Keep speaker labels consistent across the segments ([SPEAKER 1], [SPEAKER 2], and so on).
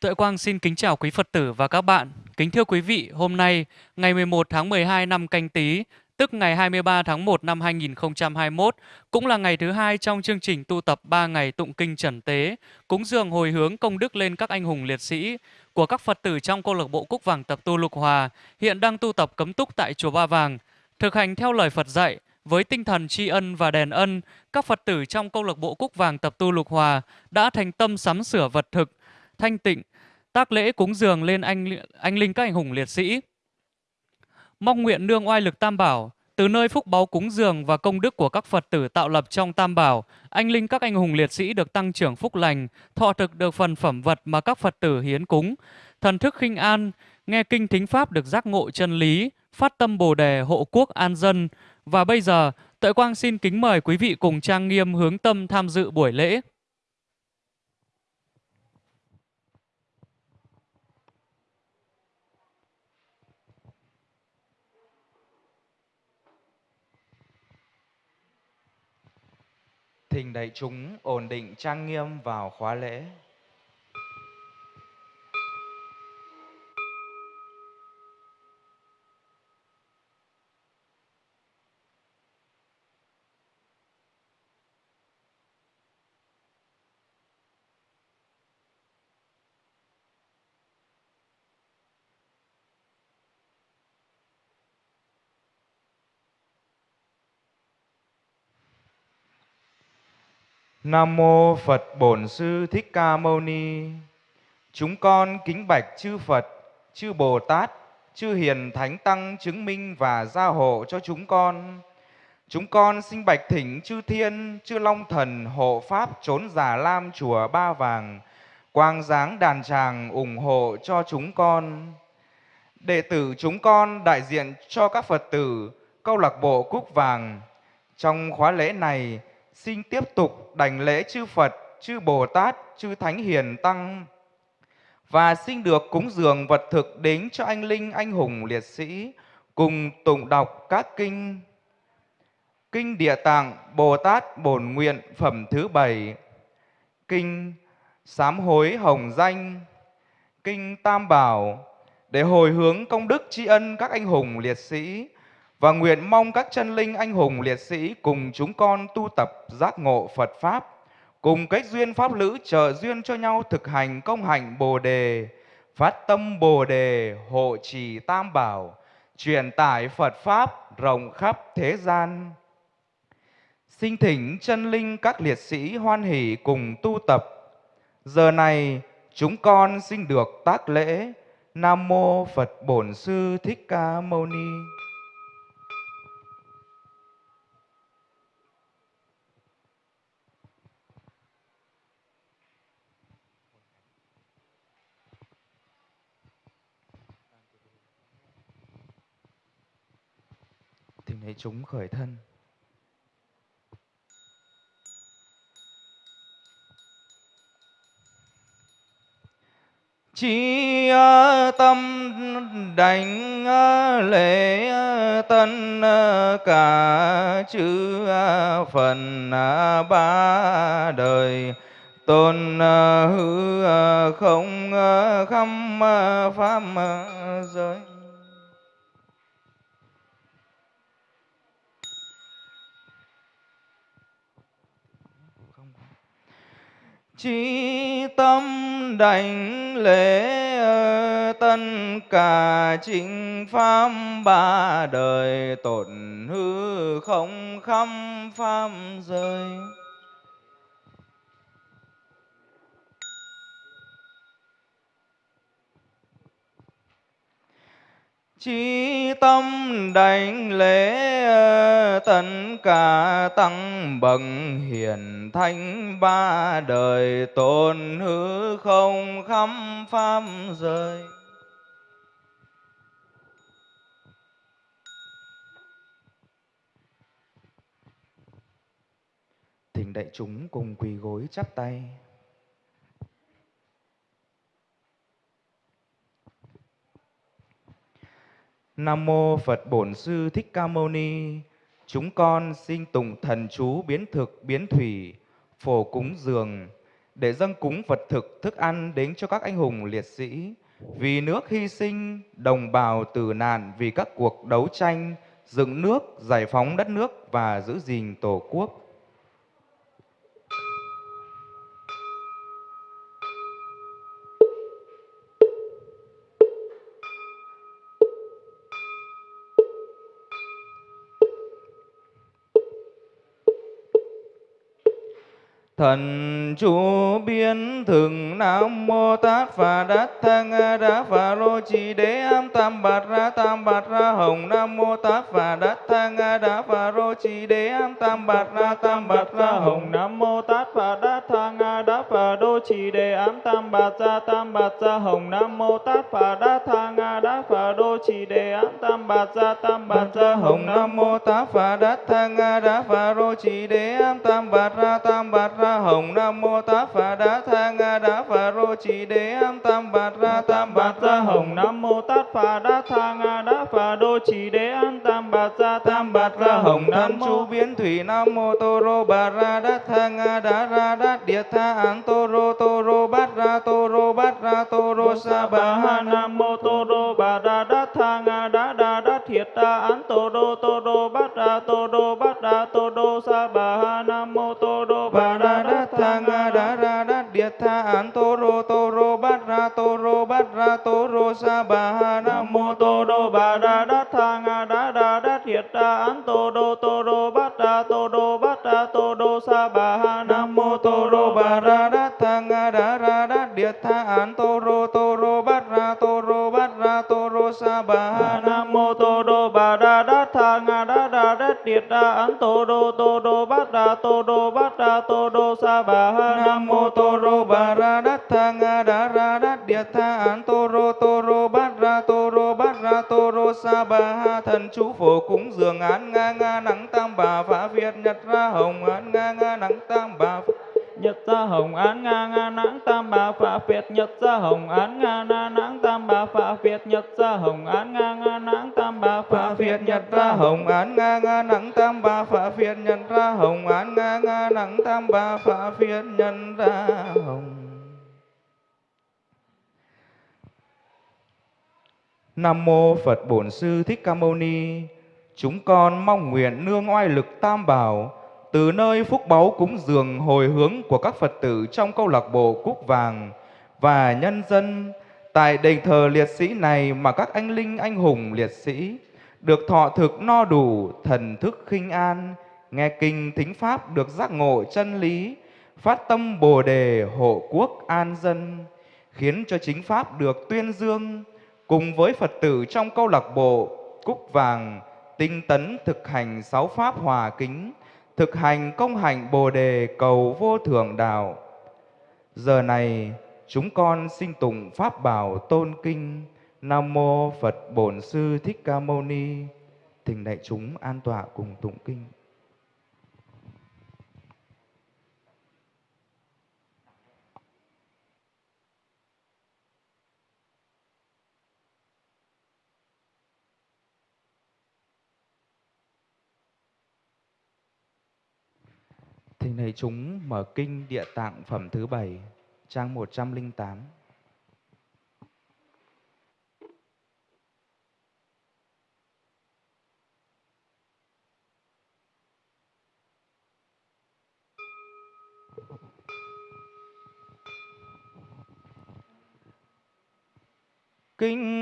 [SPEAKER 1] Tuệ Quang xin kính chào quý Phật tử và các bạn. Kính thưa quý vị, hôm nay, ngày 11 tháng 12 năm canh tí, tức ngày 23 tháng 1 năm 2021, cũng là ngày thứ hai trong chương trình tu tập 3 ngày tụng kinh trần tế, cúng dường hồi hướng công đức lên các anh hùng liệt sĩ của các Phật tử trong câu lạc bộ Cúc Vàng tập tu Lục Hòa, hiện đang tu tập cấm túc tại chùa Ba Vàng. Thực hành theo lời Phật dạy, với tinh thần tri ân và đền ân, các Phật tử trong câu lạc bộ Cúc Vàng tập tu Lục Hòa đã thành tâm sắm sửa vật thực, thanh tịnh, tác lễ cúng dường lên anh anh linh các anh hùng liệt sĩ. Mong nguyện nương oai lực Tam Bảo, từ nơi phúc báu cúng dường và công đức của các Phật tử tạo lập trong Tam Bảo, anh linh các anh hùng liệt sĩ được tăng trưởng phúc lành, thọ thực được phần phẩm vật mà các Phật tử hiến cúng, thần thức khinh an, nghe kinh thính pháp được giác ngộ chân lý, phát tâm Bồ đề hộ quốc an dân. Và bây giờ, Tuệ Quang xin kính mời quý vị cùng trang nghiêm hướng tâm tham dự buổi lễ.
[SPEAKER 2] Thỉnh đại chúng ổn định trang nghiêm vào khóa lễ. Nam mô Phật Bổn Sư Thích Ca Mâu Ni. Chúng con kính bạch chư Phật, chư Bồ Tát, chư Hiền Thánh Tăng chứng minh và gia hộ cho chúng con. Chúng con xin bạch thỉnh chư Thiên, chư Long Thần hộ pháp trốn giả lam chùa Ba Vàng, quang dáng đàn tràng ủng hộ cho chúng con. Đệ tử chúng con đại diện cho các Phật tử câu lạc bộ Cúc Vàng. Trong khóa lễ này, xin tiếp tục đảnh lễ chư Phật, chư Bồ Tát, chư Thánh Hiền Tăng. Và xin được cúng dường vật thực đến cho anh linh anh hùng liệt sĩ cùng tụng đọc các kinh. Kinh Địa Tạng Bồ Tát Bổn Nguyện phẩm thứ bảy. Kinh Sám Hối Hồng Danh. Kinh Tam Bảo. Để hồi hướng công đức tri ân các anh hùng liệt sĩ và nguyện mong các chân linh anh hùng liệt sĩ cùng chúng con tu tập giác ngộ Phật Pháp, cùng cách duyên Pháp lữ trợ duyên cho nhau thực hành công hạnh Bồ Đề, phát tâm Bồ Đề, hộ trì Tam Bảo, truyền tải Phật Pháp rộng khắp thế gian. Xin thỉnh chân linh các liệt sĩ hoan hỷ cùng tu tập. Giờ này chúng con xin được tác lễ Nam Mô Phật Bổn Sư Thích Ca Mâu Ni. Thì thấy chúng khởi thân. Chi tâm đảnh lễ tân cả chư phần ba đời tôn hư không khăm pháp giới Chí tâm đảnh lễ ờ, tân cả chính pháp ba đời tổn hư không khâm pháp rơi. Chí tâm đảnh lễ ờ, tất cả tăng bậc hiền thánh ba đời tôn hư không khắp pháp rơi. Thỉnh đại chúng cùng quỳ gối chắp tay. Nam mô Phật Bổn Sư Thích Ca Mâu Ni. Chúng con xin tụng thần chú biến thực biến thủy, phổ cúng dường để dâng cúng vật thực, thức ăn đến cho các anh hùng liệt sĩ. Vì nước hy sinh, đồng bào tử nạn vì các cuộc đấu tranh, dựng nước, giải phóng đất nước và giữ gìn Tổ quốc. Thần chú biến thường Nam Mô Tát Phà Đát Thang A Đá Phà Lô Trì Đế Am Tam Bạt Ra Tam Bạt Ra Hồng Nam Mô Tát Phà Đát Thang A Đá Phà Lô Trì Đế Am Tam Bạt Ra Tam Bạt Ra Hồng
[SPEAKER 3] Nam Mô Tát Phà Đát Thang A Đá Phà Đô Trì Đế Am Tam Bạt Ra Tam Bạt Ra Hồng Nam Mô Tát Phà Đát tha nga đa Phà Đô chỉ đề Am Tam Bạt Ra Tam Bạt Ra
[SPEAKER 2] Hồng Nam Mô Tát Phà Đát tha nga đa Phà đô chỉ đề Am Tam Bạt Ra Tam Bạt Ra Hồng Nam Mô Tát Phà Đát tha nga đa Phà đô chỉ đề Am Tam Bạt Ra Tam Bạt Ra
[SPEAKER 3] Hồng Nam Mô Tát Phà Đát tha nga đa Phà Đô chỉ đề Am Tam Bạt Ra Tam Bạt Ra
[SPEAKER 2] Hồng nam chu Biến Thủy Nam Mô Tô Rô Bà Ra Đát tha nga đa Ra Đát địa Tha Án Tô Rô Tô Rô Bát Ra Tô Rô Bát Ra Tô Rô Sa Bà Ha
[SPEAKER 3] Nam Mô Tô Rô Bà Ra Đát Thang A Đá Đa Đát Thiệt Ta Án Tô Rô Tô Rô Bát Ra Tô Rô Bát Ra Tô Rô Sa Bà Ha Nam Mô Tô Rô Bà Ra Đát Thang A
[SPEAKER 2] Đá Ra Đát Điệt Tha Án Tô Rô Tô Rô Bát Ra Tô Rô Bát Ra Tô Rô Sa Bà Ha
[SPEAKER 3] Nam Mô Tô Rô Bà Ra Đát Thang A Đá Đa Đát Thiệt Ta Án Tô Rô Tô An to ro Tô Rô Tô Rô
[SPEAKER 2] Bát Ra Tô Rô Bát Ra Tô Rô Sa Bà Ha
[SPEAKER 3] Nam Mô Tô Rô Bà đa Đát tha nga Đá Đa Đát Điệt Ta an Tô Rô Tô Rô Bát Ra Tô Rô Bát Ra Tô Rô Sa Bà Ha
[SPEAKER 2] Nam Mô Tô Rô Bà Ra Đát tha nga Đá Ra Đát Điệt Tha an Tô Rô Tô Rô Bát Ra Tô Rô Bát Ra Tô Rô Sa Bà Ha Thần chú phổ cúng dường án nga nga nắng tam bà phá Việt nhật ra hồng án nga
[SPEAKER 3] Nhật ra hồng án nga nga nắng tam bà phạ Việt Nhật ra hồng án nga na nắng tam bà phạ Việt Nhật ra hồng án nga nga nắng tam bà phạ
[SPEAKER 2] Việt Nhật ra hồng án nga nga nắng tam bà phạ Việt Nhật ra hồng án nga nga nắng tam bà phạ Việt Nhật ra hồng Nam mô Phật Bổn Sư Thích Ca Mâu Ni. Chúng con mong nguyện nương oai lực Tam Bảo từ nơi phúc báu cúng dường hồi hướng của các Phật tử trong câu lạc bộ Cúc Vàng và nhân dân tại đền thờ liệt sĩ này mà các anh linh anh hùng liệt sĩ được thọ thực no đủ thần thức khinh an, nghe kinh thính pháp được giác ngộ chân lý, phát tâm Bồ đề hộ quốc an dân, khiến cho chính pháp được tuyên dương cùng với Phật tử trong câu lạc bộ Cúc Vàng tinh tấn thực hành sáu pháp hòa kính, thực hành công hạnh Bồ đề cầu vô thượng đạo. Giờ này, chúng con xin tụng pháp bảo tôn kinh, Nam mô Phật Bổn Sư Thích Ca Mâu Ni. Thỉnh đại chúng an tọa cùng tụng kinh. Thỉnh Thầy chúng mở kinh Địa Tạng phẩm thứ bảy trang 108. Kinh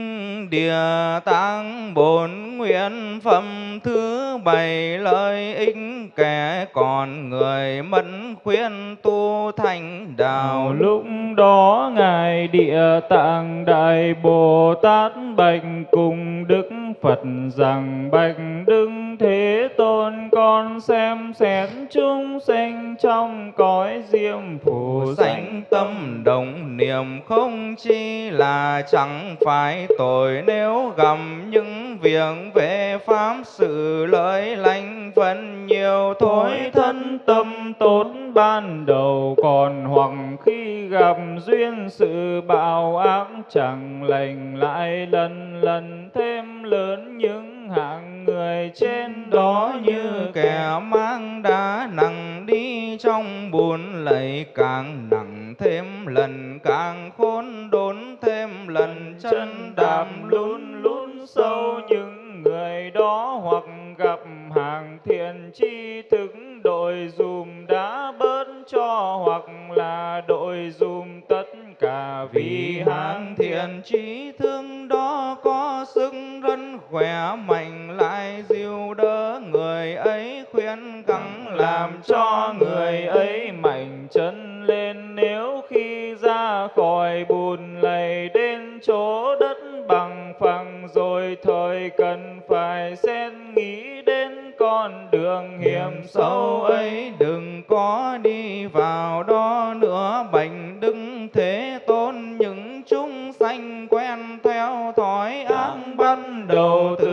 [SPEAKER 2] Địa Tạng Bổn Nguyện Phẩm thứ bảy lợi ích kẻ còn người mẫn khuyên tu thành đạo.
[SPEAKER 3] Lúc đó Ngài Địa Tạng Đại Bồ Tát bạch cùng Đức Phật rằng bạch Đức Thế Tôn, con xem xét chúng sinh trong cõi diêm phù
[SPEAKER 2] sanh tâm đồng niệm không chi là chẳng phải tội. Nếu gặp những việc về pháp sự lợi lành vẫn nhiều thôi
[SPEAKER 3] thân tâm tốt ban đầu, còn hoặc khi gặp duyên sự bạo ác, chẳng lành lại lần lần thêm lớn những hạng người trên đó như
[SPEAKER 2] kẻ mang đá nặng đi trong buồn lầy càng nặng thêm lần, càng khốn đốn thêm lần, chân đạm
[SPEAKER 3] lún lún sâu những người đó hoặc gặp hàng thiện chi thức, đội dùm đã bớt cho, hoặc là đội dùm tất cả.
[SPEAKER 2] Vì hàng thiện trí thương đó có sức rất khỏe, mạnh lại dìu đỡ người ấy, khuyên gắng làm cho người ấy
[SPEAKER 3] mạnh chân lên. Nếu khi ra khỏi bùn lầy đến chỗ đất bằng phẳng rồi thời cần phải xét nghĩ đến con đường hiểm sâu ấy
[SPEAKER 2] đừng có đi vào đó nữa. Bệnh đứng thế tôn những chúng sanh quen theo thói ác ban đầu từ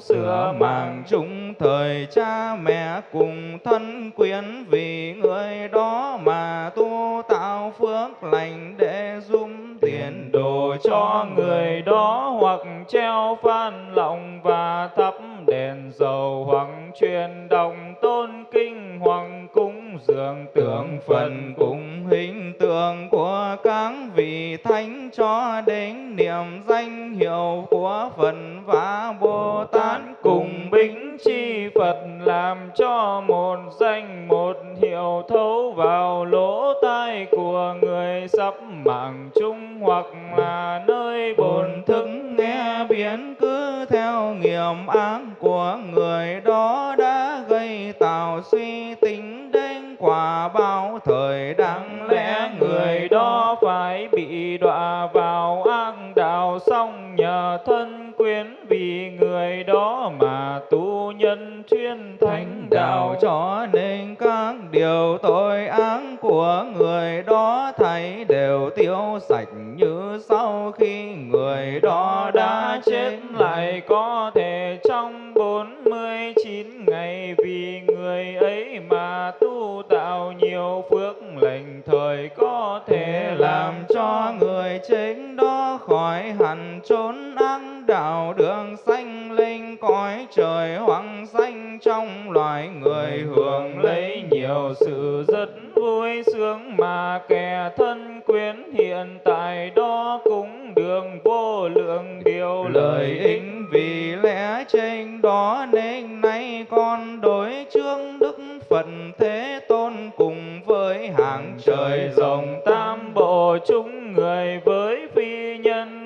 [SPEAKER 3] sửa mạng
[SPEAKER 2] chúng thời cha mẹ cùng thân quyến vì người đó mà tu tạo phước lành để giúp tiền đồ cho người đó
[SPEAKER 3] hoặc treo phan lòng và thắp đèn dầu hoặc truyền đồng tôn kinh hoặc cúng dường
[SPEAKER 2] tượng phần cùng hình của các vị thánh cho đến niệm danh hiệu của Phật và Bồ Tát
[SPEAKER 3] cùng bính chi Phật làm cho một danh, một hiệu thấu vào lỗ tai của người sắp mạng chung hoặc là nơi bồn thức.
[SPEAKER 2] Nghe biến cứ theo nghiệp ác của người đó đã gây tạo suy tính đến quả bao thời đáng
[SPEAKER 3] tu nhân chuyên thánh đạo.
[SPEAKER 2] Cho nên các điều tội ác của người đó thấy đều tiêu sạch như sau khi người đó đã chết
[SPEAKER 3] lại có thể trong bốn mươi chín ngày vì người ấy mà tu tạo nhiều phước lành thời có thể
[SPEAKER 2] làm cho người chết cõi khỏi hẳn trốn ăn đạo đường sanh linh, cõi trời hoang sanh trong loài người hưởng lấy
[SPEAKER 3] nhiều sự rất vui sướng mà kẻ thân quyến hiện tại đó cũng đường vô lượng điều
[SPEAKER 2] lợi ích vì lẽ trên đó nên nay con đối chương đức phật thế tôn cùng với hàng trời rồng
[SPEAKER 3] tam bộ chúng người với phi nhân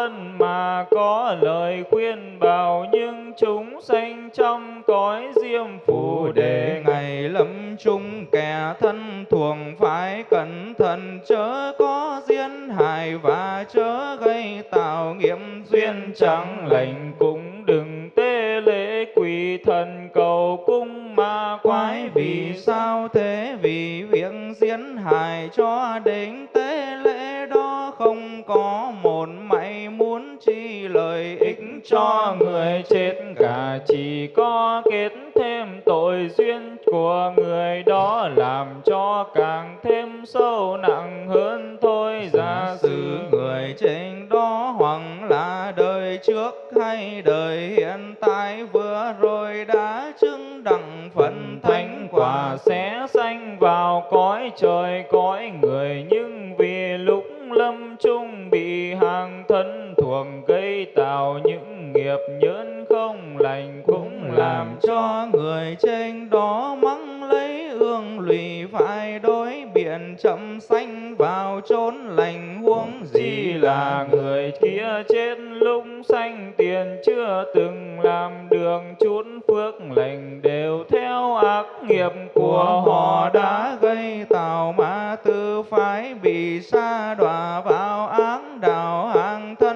[SPEAKER 3] vân mà có lời khuyên bảo nhưng chúng sanh trong cõi diêm phù đề
[SPEAKER 2] ngày lâm chung kẻ thân thuộc phải cẩn thận chớ có diễn hại và chớ gây tạo nghiệp duyên chẳng lành
[SPEAKER 3] cũng đừng tê lễ quỳ thần cầu cung ma quái
[SPEAKER 2] vì sao thế vì việc diễn hại cho đến tế lễ đó không có một mảnh chi lợi ích
[SPEAKER 3] cho người chết. Cả chỉ có kết thêm tội duyên của người đó làm cho càng thêm sâu nặng hơn thôi. Giả sử
[SPEAKER 2] người trên đó hoặc là đời trước hay đời hiện tại vừa rồi đã chứng đẳng phần thánh quả.
[SPEAKER 3] sẽ sanh vào cõi trời cõi người nhưng
[SPEAKER 2] trên đó mắng lấy ương lụy phải đối biện chậm sanh vào chốn lành huống. Gì là
[SPEAKER 3] người kia chết lúc sanh tiền chưa từng làm đường chút phước lành đều theo ác nghiệp của họ
[SPEAKER 2] đã gây tạo ma tư phải bị sa đọa vào ác đạo hàng thân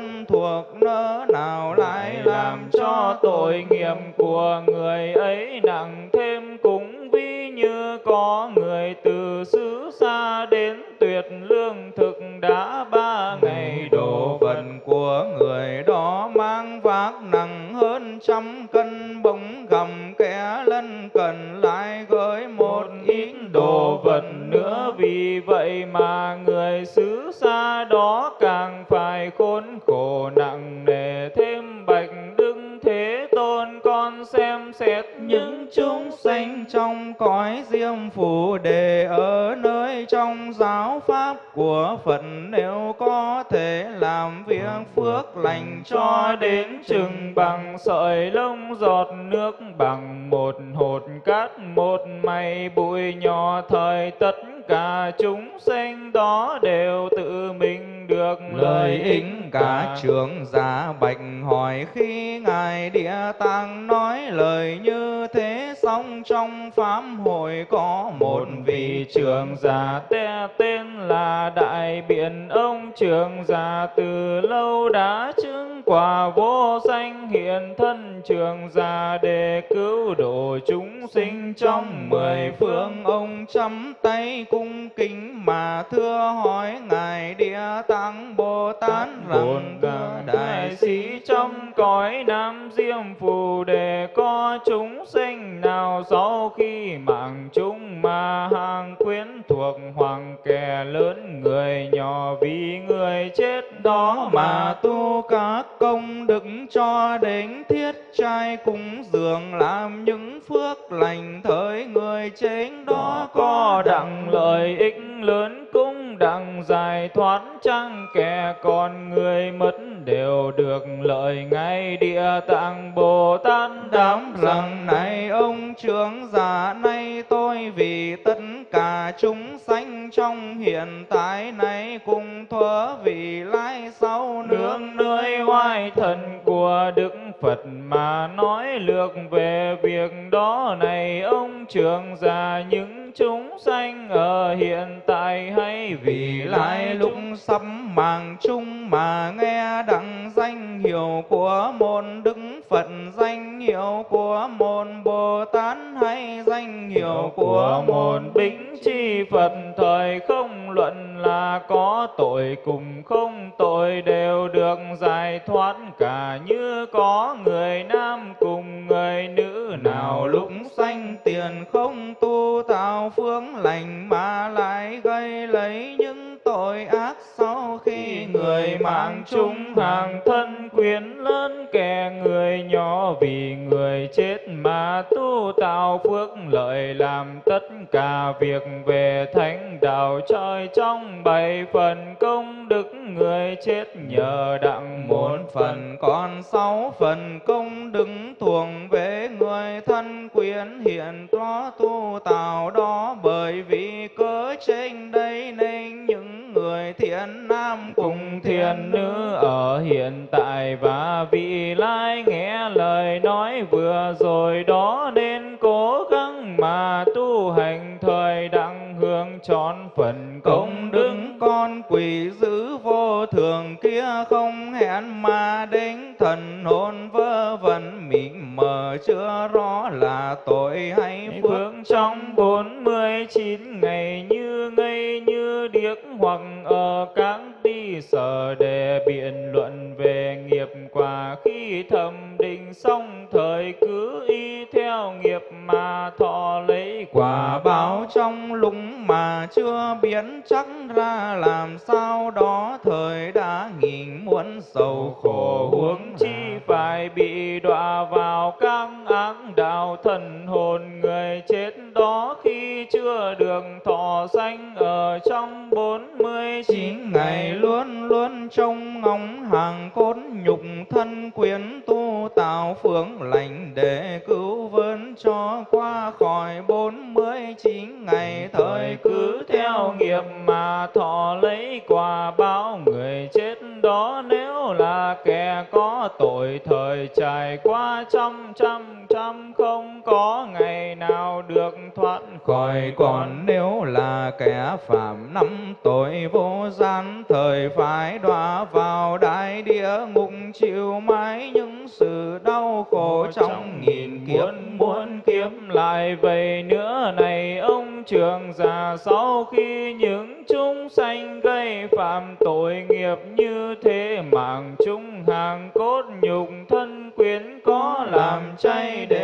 [SPEAKER 3] tội nghiệp của người ấy nặng thêm cũng vi như có người từ xứ xa đến tuyệt lương thực đã ba ngày.
[SPEAKER 2] Đồ vật của người đó mang vác nặng hơn trăm cân bỗng gầm kẻ lân cần lại gửi một ít đồ vật nữa.
[SPEAKER 3] Vì vậy mà người xứ xa đó càng phải khốn khổ nặng mindset.
[SPEAKER 2] Cõi diêm phù đề ở nơi trong giáo pháp của Phật nếu có thể làm việc phước lành
[SPEAKER 3] cho đến chừng bằng sợi lông giọt nước bằng một hột cát một mày bụi nhỏ thời tất cả chúng sinh đó đều tự mình được
[SPEAKER 2] lời ích cả. trưởng giả bạch hỏi khi ngài địa tạng nói lời như thế xong trong pháp hội có một vị trưởng giả
[SPEAKER 3] te tên là đại biện. Ông trưởng giả từ lâu đã chứng quả vô danh hiện thân. Trưởng giả để cứu độ chúng sinh trong mười phương.
[SPEAKER 2] Ông chấm tay cung kính mà thưa hỏi ngài địa tạng bồ tát rằng
[SPEAKER 3] đại sĩ trong cõi nam diêm phù đề có chúng sinh nào sau khi mạng chúng mà hàng quyến thuộc hoàng kẻ lớn người nhỏ vì người chết đó
[SPEAKER 2] mà tu các công đức cho đến thiết trai cúng dường làm những phước lành thời người chết đó
[SPEAKER 3] có đặng lợi ích lớn cũng đặng giải thoát chăng kẻ còn người mất đều được lợi ngay địa tạng bồ tát
[SPEAKER 2] đám rằng này ông trưởng giả nay tôi vì tất cả chúng sanh trong hiện tại này cùng thuở vì lai sau
[SPEAKER 3] nương nơi hoài thần của đức phật mà nói lược về việc đó này ông trưởng giả những chúng sanh ở hiện tại hay vì lai
[SPEAKER 2] lúc sắp màng chung mà nghe đặng danh hiệu của môn đức phật danh hiệu của môn bồ tát hay danh hiệu của một
[SPEAKER 3] bính chi phật, thời không luận là có tội cùng không tội đều được giải thoát. Cả như có người nam cùng người nữ, nào lúc
[SPEAKER 2] sanh tiền không tu tạo phương lành mà lại gây lấy những tội ác. Sau khi người mạng chung
[SPEAKER 3] hàng thân quyến lớn, kẻ người nhỏ vì người chết mà tu tạo phước lợi làm tất cả việc về thánh đạo trời trong bảy phần công đức người chết nhờ đặng
[SPEAKER 2] một phần, còn sáu phần công đức thuộc về người thân quyến hiện có tu tạo đó bởi vì cớ trên đây nên người thiện nam cùng thiện nữ
[SPEAKER 3] ở hiện tại và vị lai nghe lời nói vừa rồi đó nên cố gắng mà tu hành thời đặng hưởng trọn phần công đức
[SPEAKER 2] con quỷ dữ vô thường kia không hẹn mà đến thần hồn vơ vẩn mịt mờ chưa rõ là tội hay phước
[SPEAKER 3] trong bốn mươi chín ngày như ngây như điếc hoặc ở các đi sở đề biện luận về nghiệp quả khi thẩm định xong thời cứ y theo nghiệp mà thọ lấy
[SPEAKER 2] quả báo trong lúc mà chưa biến chắc ra làm sao đó thời đã nghìn muốn sầu khổ
[SPEAKER 3] huống chi phải bị đọa vào các ác đạo thần hồn người chết đó khi chưa được thọ sanh ở trong bốn mươi chín
[SPEAKER 2] ngày luôn luôn trông ngóng hàng cốt nhục thân quyến tu tạo phước lành để cứu vớn cho qua khỏi bốn mươi chín ngày. Thời cứ
[SPEAKER 3] theo nghiệp mà thọ lấy quả báo người chết đó nếu là kẻ có tội thời trải qua trăm trăm trăm không có ngày nào được thoát
[SPEAKER 2] khỏi. Còn nếu là kẻ phạm năm tội vô gian thời phải đọa vào đại địa ngục chịu mãi những sự đau khổ trong nghìn kiếp.
[SPEAKER 3] muốn kiếp lại vậy nữa này ông trường già sau khi những chúng sanh gây phạm tội nghiệp như thế mạng chúng hàng cốt nhục thân quyến có làm chay để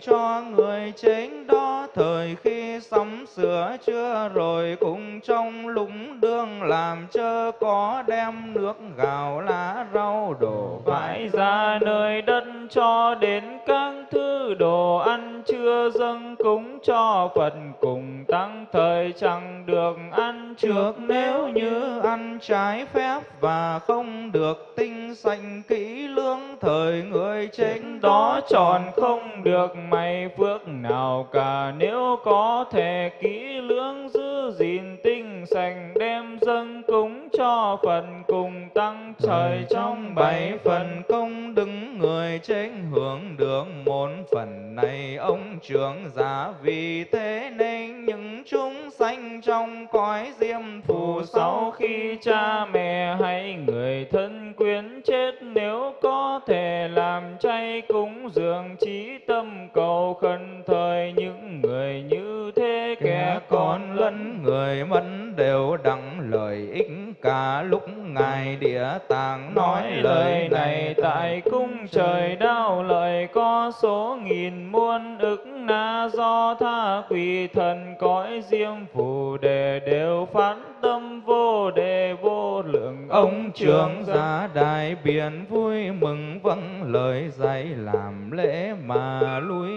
[SPEAKER 2] cho người chính đó. Thời khi sắm sửa chưa rồi cùng trong lũng đương làm chớ có đem nước gạo lá rau đổ
[SPEAKER 3] phải ra nơi đất cho đến các thứ đồ ăn chưa dâng cúng cho Phật cùng tăng thời chẳng được ăn
[SPEAKER 2] trước. Nếu như ăn trái phép và không được tinh sanh kỹ lưỡng thời người chính
[SPEAKER 3] đó tròn không được may phước nào cả. Nếu có thể kỹ lưỡng giữ gìn tinh sành đem dâng cúng cho phần cùng tăng trời trong bảy phần
[SPEAKER 2] công đứng người chính hưởng được một phần này. Ông trưởng giả vì thế nên những chúng sanh trong cõi diêm phù
[SPEAKER 3] sau khi cha mẹ hay người thân quyến chết nếu có thể làm chay cúng dường trí tâm cầu khẩn thời những người như thế kẻ còn lẫn
[SPEAKER 2] người mất đều đặng lợi ích cả lúc ngài địa tạng nói lời này
[SPEAKER 3] tại cung trời đau lợi có số nghìn muôn ức na. Do tha quỷ thần cõi diêm phù đề đều phát tâm vô đề vô lượng.
[SPEAKER 2] Ông trưởng giả đại biển vui mừng vâng lời dạy làm lễ mà lui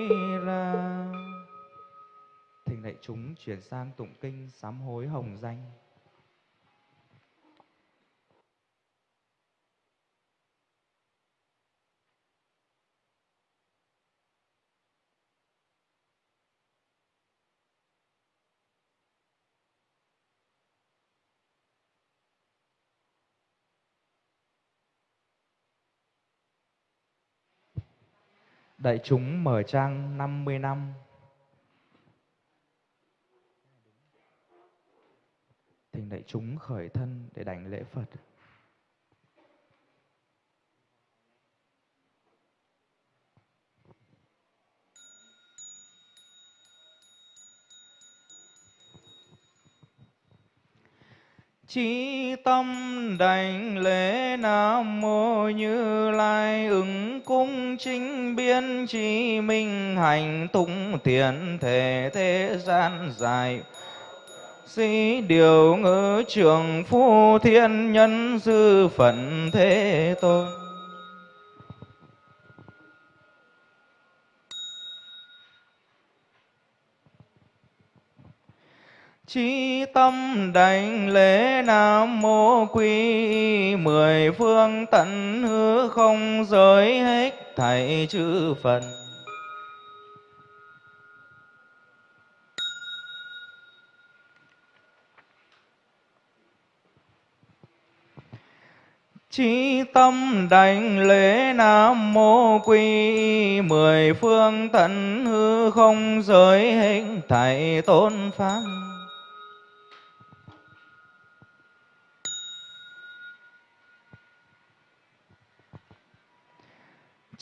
[SPEAKER 2] ra. Thỉnh đại chúng chuyển sang tụng kinh sám hối hồng danh. Đại chúng mở trang 50 năm. Thỉnh đại chúng khởi thân để đảnh lễ Phật. Chí tâm đảnh lễ Nam Mô Như Lai, ứng cung chính biên trí minh hành tung thiện thể thế gian dài. Sĩ điều ngữ trường phu thiên nhân sư phận thế tôn. Chí tâm đảnh lễ Nam Mô Quy Mười phương tận hư không giới hết thảy chư Phật. Chí tâm đảnh lễ Nam Mô Quy Mười phương tận hư không giới hết thảy tôn pháp.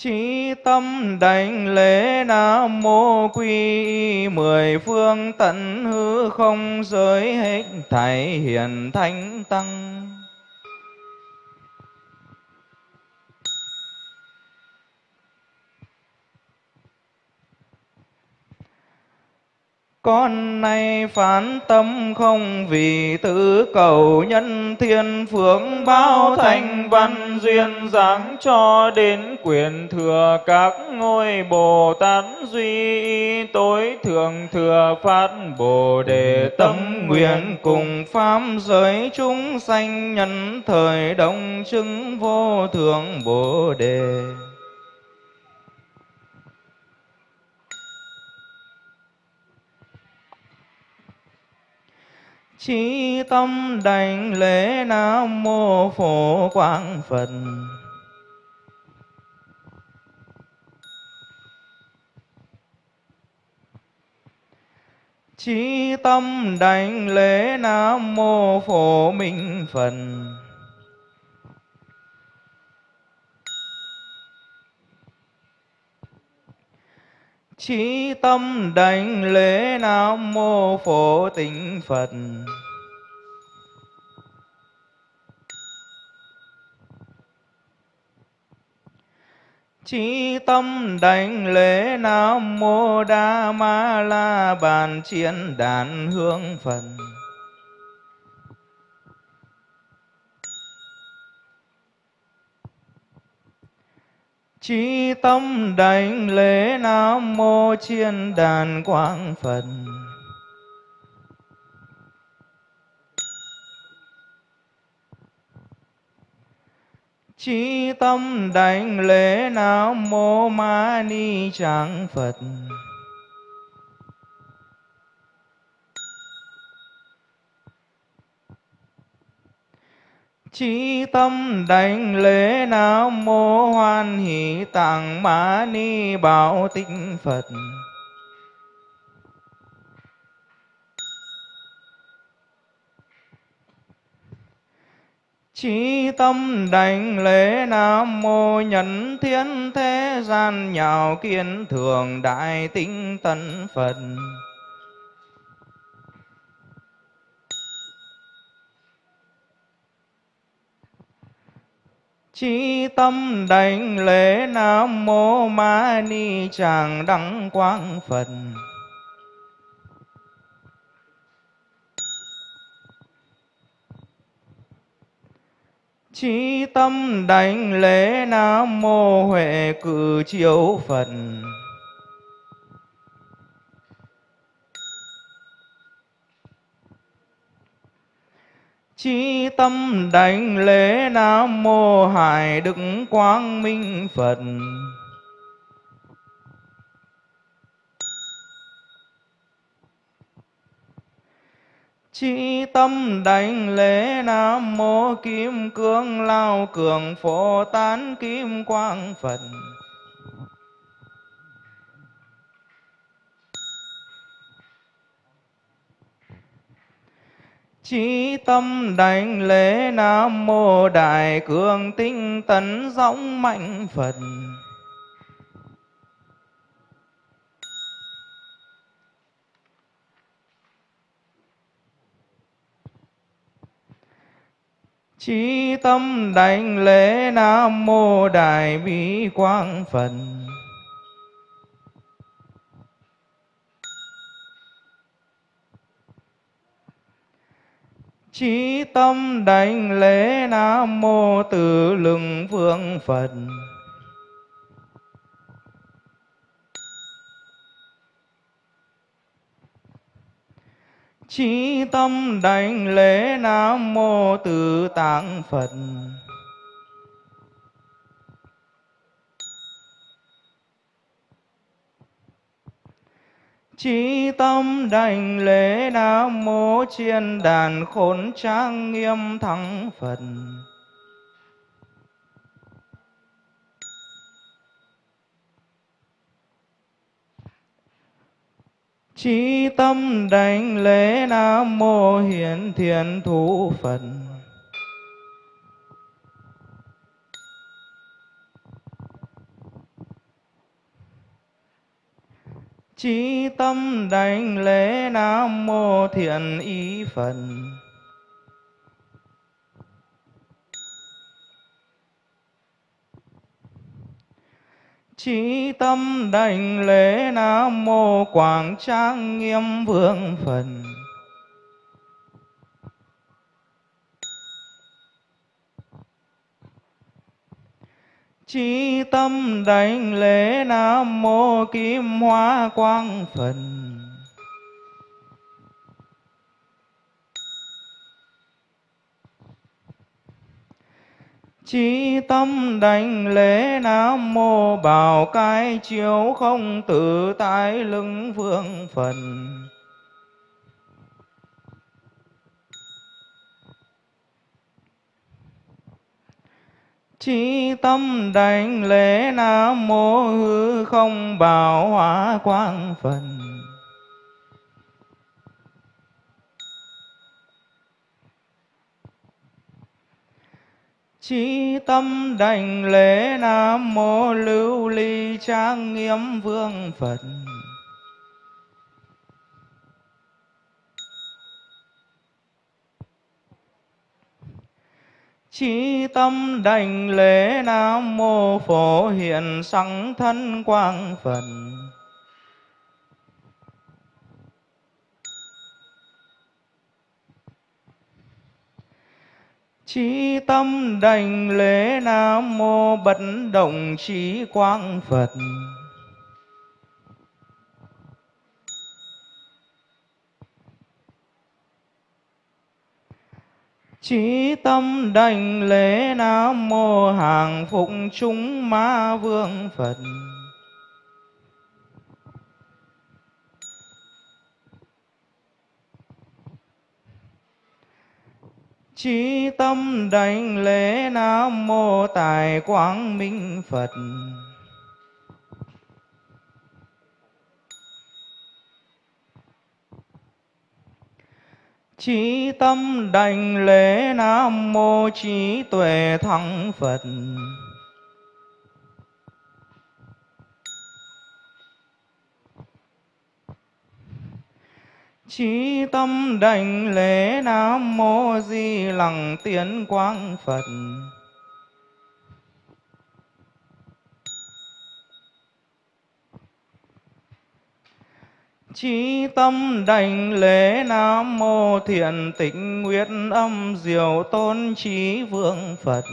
[SPEAKER 2] Chí tâm đảnh lễ Nam Mô Quy Mười phương tận hư không giới hết thảy hiền thánh tăng. Con nay phán tâm không vì tự cầu nhân thiên phượng bao thành văn duyên dáng cho đến quyền thừa các ngôi Bồ Tát duy tối thượng thừa phát Bồ đề tâm nguyện cùng pháp giới chúng sanh nhân thời đồng chứng vô thượng Bồ đề. Chí tâm đảnh lễ Nam Mô Phổ Quang Phật. Chí tâm đảnh lễ Nam Mô Phổ Minh Phật. Chí tâm đảnh lễ Nam Mô Phổ Tịnh Phật Chí tâm đảnh lễ Nam Mô Đa Ma La Bàn Chiến Đàn Hương Phật. Chí tâm đảnh lễ Nam Mô Chiên Đàn Quang Phật. Chí tâm đảnh lễ Nam Mô Ma Ni Tràng Phật. Chí tâm đảnh lễ Nam Mô Hoan Hỷ Tạng Ma Ni Bảo Tịnh Phật. Chí tâm đảnh lễ Nam Mô Nhân Thiên Thế Gian Nhạo Kiến Thường Đại Tinh Tấn Phật. Chí tâm đảnh lễ Nam Mô Ma Ni Tràng Đăng Quang Phật. Chí tâm đảnh lễ Nam Mô Huệ Cử Chiếu Phật. Chí tâm đảnh lễ Nam Mô Hải Đức Quang Minh Phật. Chí tâm đảnh lễ Nam Mô Kim Cương Lao Cường Phổ Tán Kim Quang Phật. Chí tâm đảnh lễ Nam Mô Đại Cường Tinh Tấn Dõng Mạnh Phật. Chí tâm đảnh lễ Nam Mô Đại Bi Quang Phật. Chí tâm đảnh lễ Nam Mô Tử Lừng Vương Phật. Chí tâm đảnh lễ Nam Mô Tử Tạng Phật. Chí tâm đảnh lễ Nam Mô Chiên Đàn Khốn Trang Nghiêm Thắng Phật. Chí tâm đảnh lễ Nam Mô Hiển thiện Thủ Phật. Chí tâm đảnh lễ Nam Mô Thiện Ý Phật. Chí tâm đảnh lễ Nam Mô Quảng Trang Nghiêm Vương Phật. Chí tâm đảnh lễ Nam Mô Kim Hoa Quang Phật. Chí tâm đảnh lễ Nam Mô Bảo Cai Chiếu Không Tự Tại Lưng Vương Phật. Chí tâm đảnh lễ Nam Mô Hư Không Bảo Hóa Quang Phật. Chí tâm đảnh lễ Nam Mô Lưu Ly Trang Nghiêm Vương Phật. Chí tâm đảnh lễ Nam Mô Phổ Hiện Sẵn Thân Quang Phật. Chí tâm đảnh lễ Nam Mô Bất Động chí Quang Phật. Chí tâm đảnh lễ Nam Mô Hàng Phụng Chúng Ma Vương Phật. Chí tâm đảnh lễ Nam Mô Tài Quang Minh Phật. Chí tâm đảnh lễ Nam Mô chí Tuệ Thắng Phật. Chí tâm đảnh lễ Nam Mô Di Lặng Tiến Quang Phật. Chí tâm đảnh lễ Nam Mô Thiện Tịnh nguyện Âm Diệu Tôn Trí Vương Phật.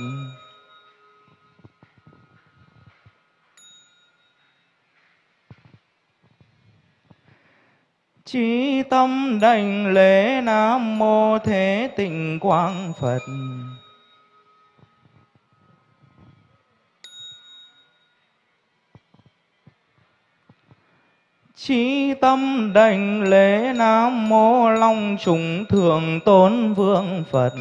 [SPEAKER 2] Chí tâm đảnh lễ Nam Mô Thế Tịnh Quang Phật. Chí tâm đảnh lễ Nam Mô Long Trùng Thượng Tôn Vương Phật.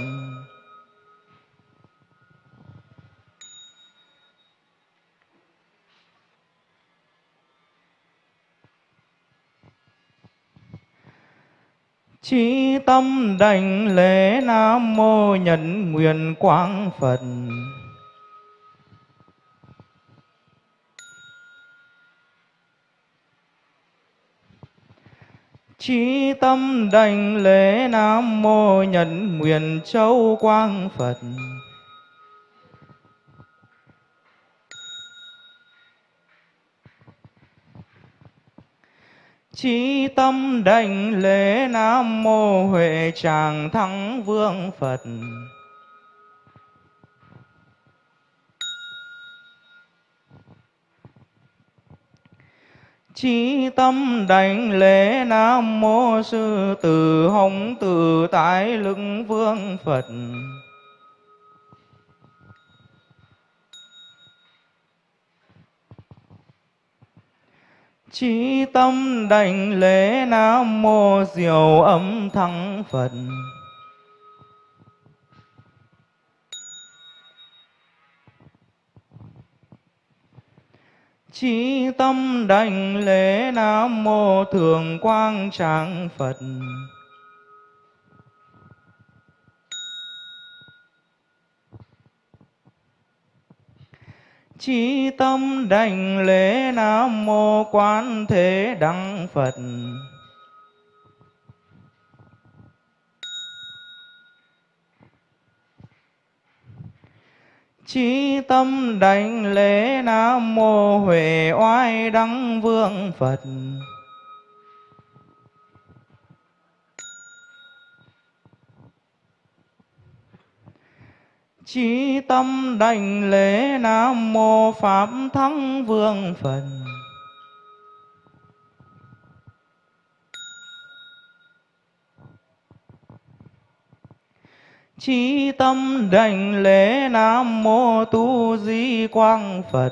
[SPEAKER 2] Chí tâm đảnh lễ Nam Mô Nhật Nguyện Quang Phật. Chí tâm đảnh lễ Nam Mô Nhật Nguyện Châu Quang Phật. Chí tâm đảnh lễ Nam Mô Huệ Tràng Thắng Vương Phật. Chí tâm đảnh lễ Nam Mô Sư Tử Hồng Tử Tái Lực Vương Phật. Chí tâm đảnh lễ Nam Mô Diệu Âm Thắng Phật. Chí tâm đảnh lễ Nam Mô Thường Quang Tràng Phật. Chí tâm đảnh lễ Nam Mô Quán Thế Đăng Phật. Chí tâm đảnh lễ Nam Mô Huệ Oai Đăng Vương Phật. Chí tâm đảnh lễ Nam Mô Pháp Thắng Vương Phật. Chí tâm đảnh lễ Nam Mô Tu Di Quang Phật.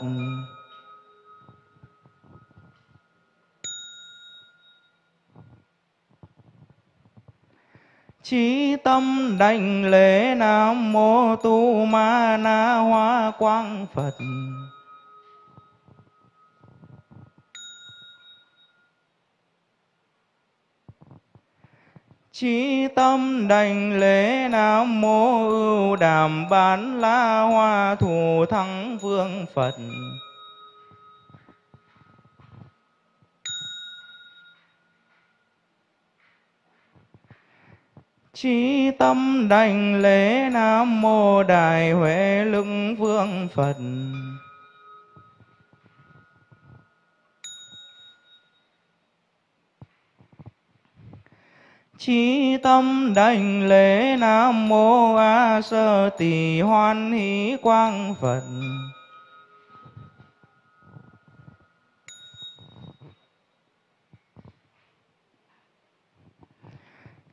[SPEAKER 2] Chí tâm đảnh lễ Nam Mô Tu Ma Na Hoa Quang Phật. Chí tâm đảnh lễ Nam Mô Ưu Đàm Bán La Hoa thù Thắng Vương Phật. Chí tâm đảnh lễ Nam Mô Đại Huệ Lưng Vương Phật. Chí tâm đảnh lễ Nam Mô A Sơ Tỳ Hoan Hỷ Quang Phật.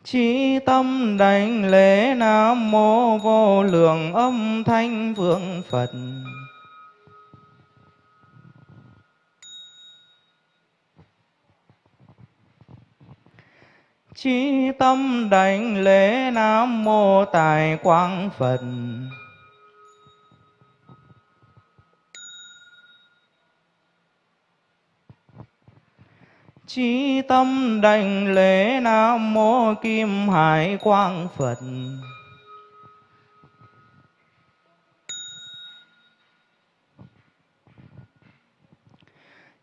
[SPEAKER 2] Chí tâm đảnh lễ Nam Mô Vô Lượng Âm Thanh Vương Phật. Chí tâm đảnh lễ Nam Mô Tài Quang Phật. Chí tâm đảnh lễ Nam Mô Kim Hải Quang Phật.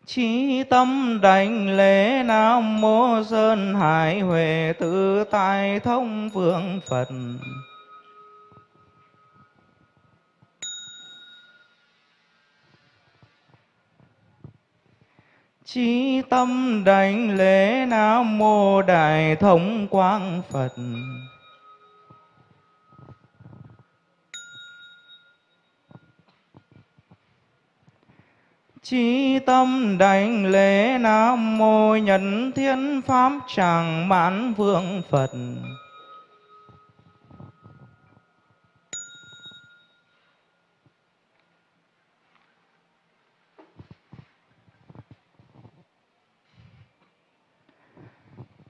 [SPEAKER 2] Chí tâm đảnh lễ Nam Mô Sơn Hải Huệ Tự Tại Thông Vương Phật. Chí tâm đảnh lễ Nam Mô Đại Thông Quang Phật. Chí tâm đảnh lễ Nam Mô Nhân Thiên Pháp Tràng Mãn Vương Phật.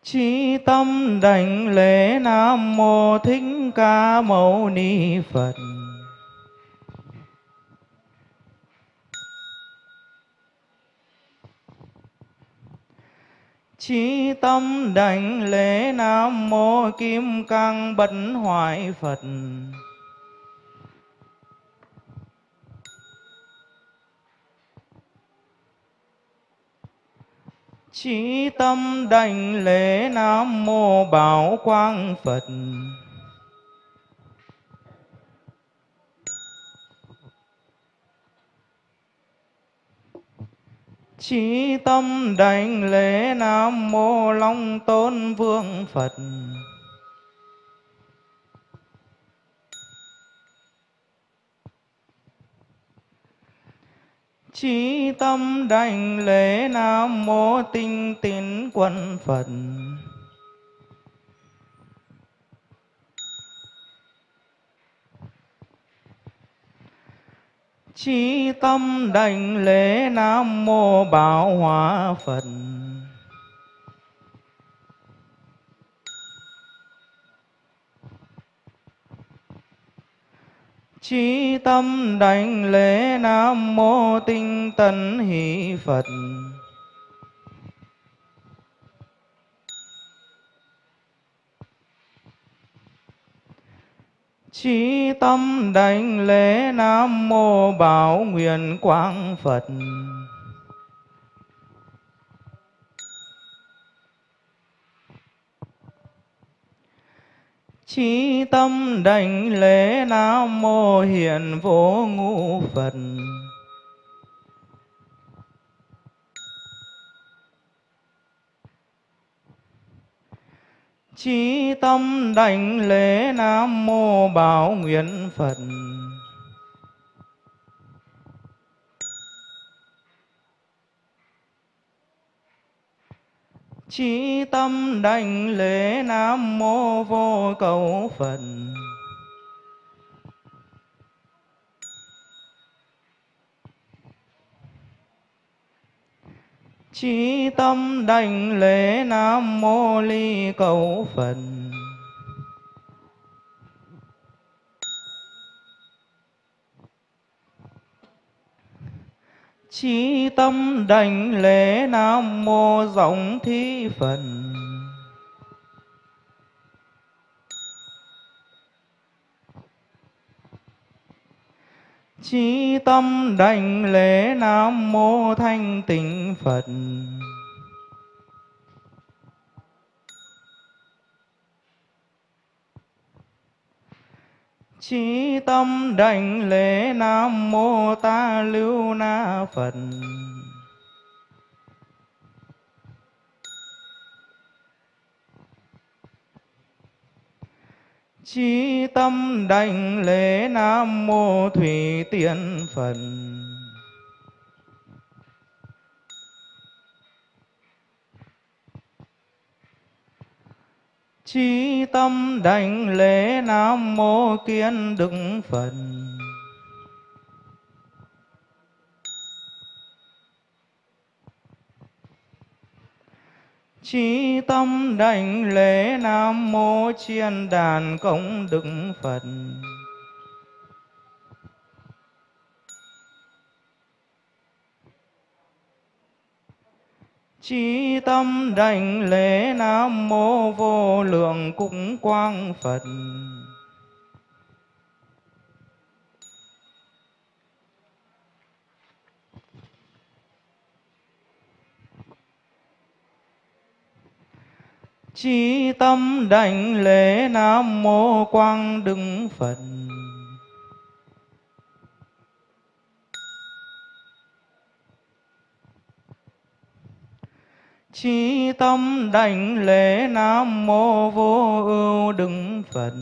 [SPEAKER 2] Chí tâm đảnh lễ Nam Mô Thích Ca Mâu Ni Phật. Chí tâm đảnh lễ Nam Mô Kim Cang Bất Hoại Phật. Chí tâm đảnh lễ Nam Mô Bảo Quang Phật. Chí tâm đảnh lễ Nam Mô Long Tôn Vương Phật. Chí tâm đảnh lễ Nam Mô Tinh Tín Quân Phật. Chi tâm đảnh lễ Nam Mô Bảo Hòa Phật. chi tâm đảnh lễ Nam Mô Tinh Tấn Hỷ Phật. Chí tâm đảnh lễ Nam Mô Bảo Nguyện Quang Phật. Chí tâm đảnh lễ Nam Mô Hiền Vô Ngũ Phật. Chí tâm đảnh lễ Nam Mô Bảo Nguyện Phật. Chí tâm đảnh lễ Nam Mô Vô Cầu Phật. Chí tâm đảnh lễ Nam Mô Ly Cầu Phật. Chí tâm đảnh lễ Nam Mô Rộng Thi Phật. Chí tâm đảnh lễ Nam Mô Thanh Tịnh Phật. Chí tâm đảnh lễ Nam Mô Ta Lưu Na Phật. Chí tâm đảnh lễ Nam Mô Thủy Tiên Phật Chí tâm đảnh lễ Nam Mô Kiên Đức Phật. Chí tâm đảnh lễ Nam Mô Chiên Đàn Công Đức Phật. Chí tâm đảnh lễ Nam Mô Vô Lượng Cúng Quang Phật. Chi tâm đảnh lễ Nam Mô Quang Đức Phật. Chi tâm đảnh lễ Nam Mô Vô Ưu Đức Phật.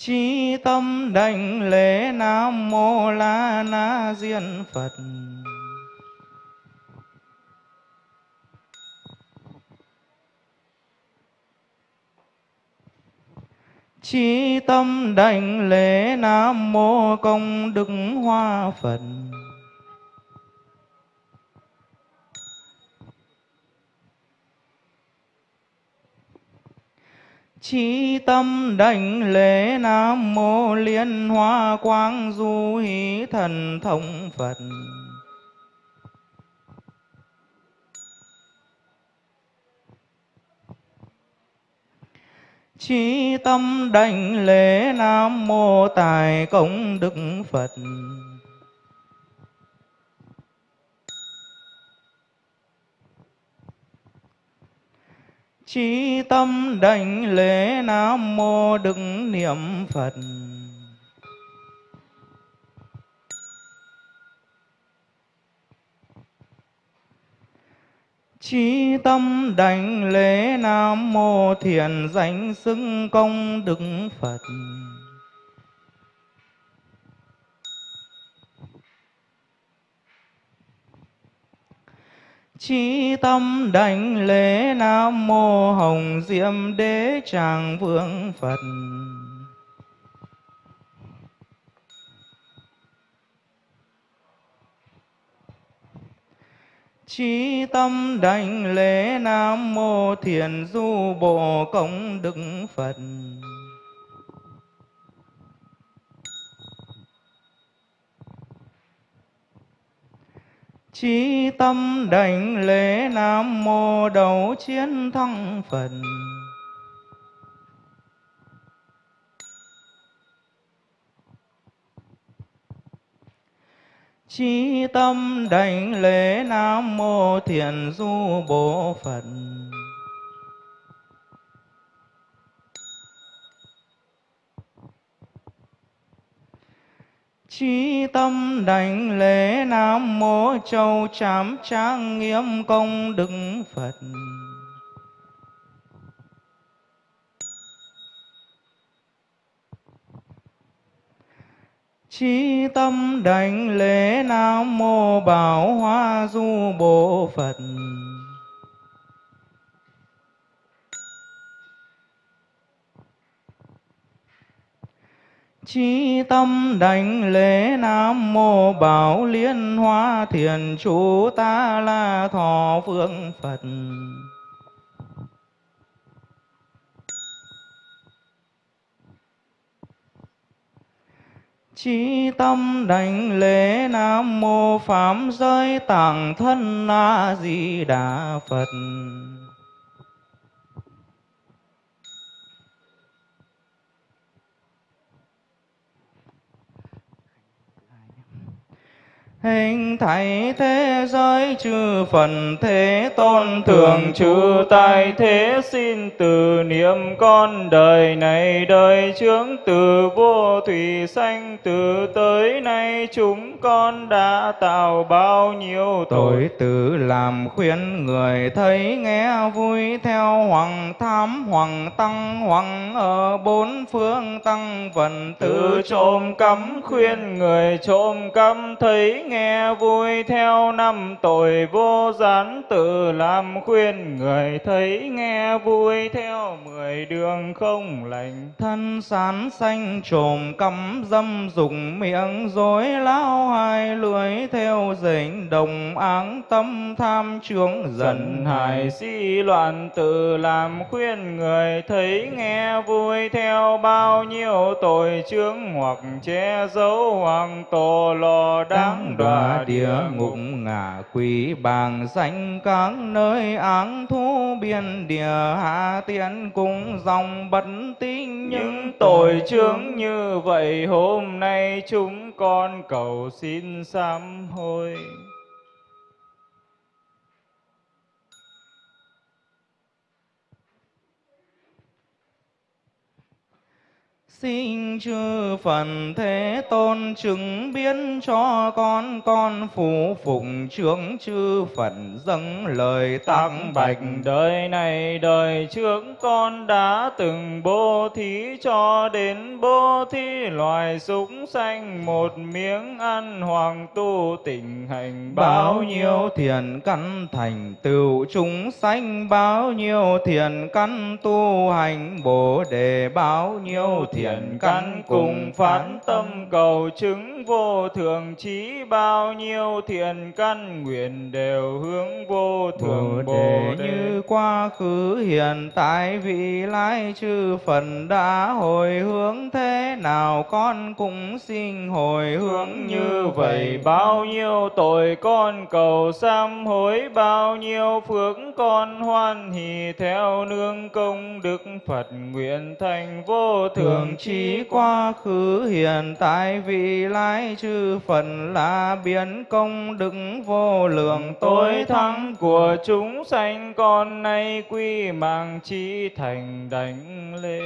[SPEAKER 2] Chi tâm đảnh lễ Nam Mô La Na Diên Phật. Chi tâm đảnh lễ Nam Mô Công Đức Hoa Phật. Chí tâm đảnh lễ Nam Mô Liên Hoa Quang Du Hí Thần Thông Phật. Chí tâm đảnh lễ Nam Mô Tài Công Đức Phật. Chí tâm đảnh lễ Nam Mô Đức Niệm Phật. Chí tâm đảnh lễ Nam Mô Thiền Danh Xưng Công Đức Phật. Chí tâm đảnh lễ Nam Mô Hồng Diệm Đế Tràng Vương Phật. Chí tâm đảnh lễ Nam Mô Thiền Du Bộ Công Đức Phật. Chí tâm đảnh lễ Nam Mô Đầu Chiến Thăng Phật Chí tâm đảnh lễ Nam Mô Thiền Du Bồ Phật. Chí tâm đảnh lễ Nam Mô Châu Trám Trang Nghiêm Công Đức Phật. Chí tâm đảnh lễ Nam Mô Bảo Hoa Du Bồ Phật. Chí tâm đảnh lễ Nam Mô Bảo Liên Hoa Thiền Chủ Ta La Thọ Phương Phật. Chí tâm đảnh lễ Nam Mô Phạm Giới Tạng Thân A Di Đà Phật. Hình thảy thế giới chư phần thế tôn
[SPEAKER 3] thường trừ tại thế xin từ niệm con đời này đời trước từ vô thủy sanh từ tới nay chúng con đã tạo bao nhiêu tội.
[SPEAKER 2] Tử làm khuyên người thấy nghe vui theo hoàng tham hoàng tăng hoàng ở bốn phương tăng
[SPEAKER 3] tự
[SPEAKER 2] tử
[SPEAKER 3] trộm cắm khuyên người trộm cắm thấy nghe vui theo năm tội vô gián tự làm khuyên người thấy nghe vui theo mười đường không lành.
[SPEAKER 2] Thân sán xanh trồm cắm dâm dùng miệng dối lao hai lưỡi theo dệnh đồng áng. Tâm tham trướng dần
[SPEAKER 3] hại
[SPEAKER 2] hại.
[SPEAKER 3] si loạn tự làm khuyên người thấy nghe vui theo bao nhiêu tội chướng hoặc che giấu hoặc tổ lò đáng đọa địa ngục
[SPEAKER 2] ngạ quỷ bàng danh các nơi áng thú biên địa hạ tiện cùng dòng bất tinh
[SPEAKER 3] những tội chướng như vậy hôm nay chúng con cầu xin sám hối
[SPEAKER 2] Xin chư phần thế tôn chứng biến cho con con phụ phụng trưởng chư phần dâng lời tăng
[SPEAKER 3] bạch. đời này đời trước con đã từng bố thí cho đến bố thí loài súc sanh một miếng ăn hoàng tu tình hành
[SPEAKER 2] bao nhiêu? thiền căn thành tựu chúng sanh bao nhiêu thiền căn tu hành bồ đề bao nhiêu thiền
[SPEAKER 3] thiện căn cùng phán tâm cầu chứng vô thường trí bao nhiêu thiện căn nguyện đều hướng vô thường
[SPEAKER 2] Bồ đề
[SPEAKER 3] đề.
[SPEAKER 2] như quá khứ hiện tại vị lai chư phần đã hồi hướng thế nào con cũng xin hồi hướng
[SPEAKER 3] như vậy. bao nhiêu tội con cầu sám hối bao nhiêu phước con hoan hỷ theo nương công đức Phật nguyện thành vô thường
[SPEAKER 2] trí quá khứ hiện tại vị lai chư phần là biến công đức vô lượng
[SPEAKER 3] tối thắng của chúng sanh con nay quy mạng trí thành đảnh lễ.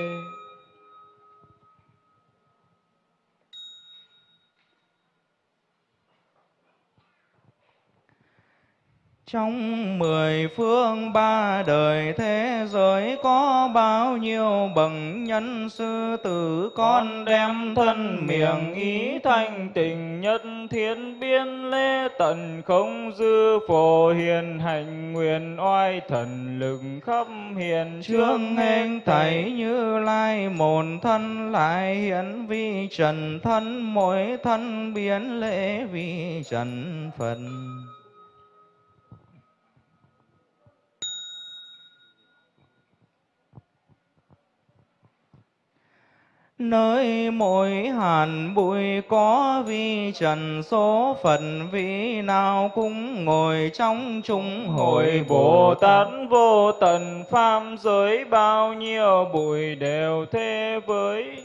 [SPEAKER 2] Trong mười phương ba đời thế giới có bao nhiêu bậc nhân sư tử con đem thân miệng ý
[SPEAKER 3] thanh tịnh nhất thiên biên lễ tận không dư phổ hiền hành nguyện oai thần lực khắp hiền
[SPEAKER 2] Trương hên thảy như lai một thân lại hiện vi trần thân mỗi thân biến lễ vi trần phần Nơi mỗi hàn bụi có vi trần, số phận vị nào cũng ngồi trong chúng.
[SPEAKER 3] Hội Bồ Tát vô tận, pháp giới, bao nhiêu bụi đều thế với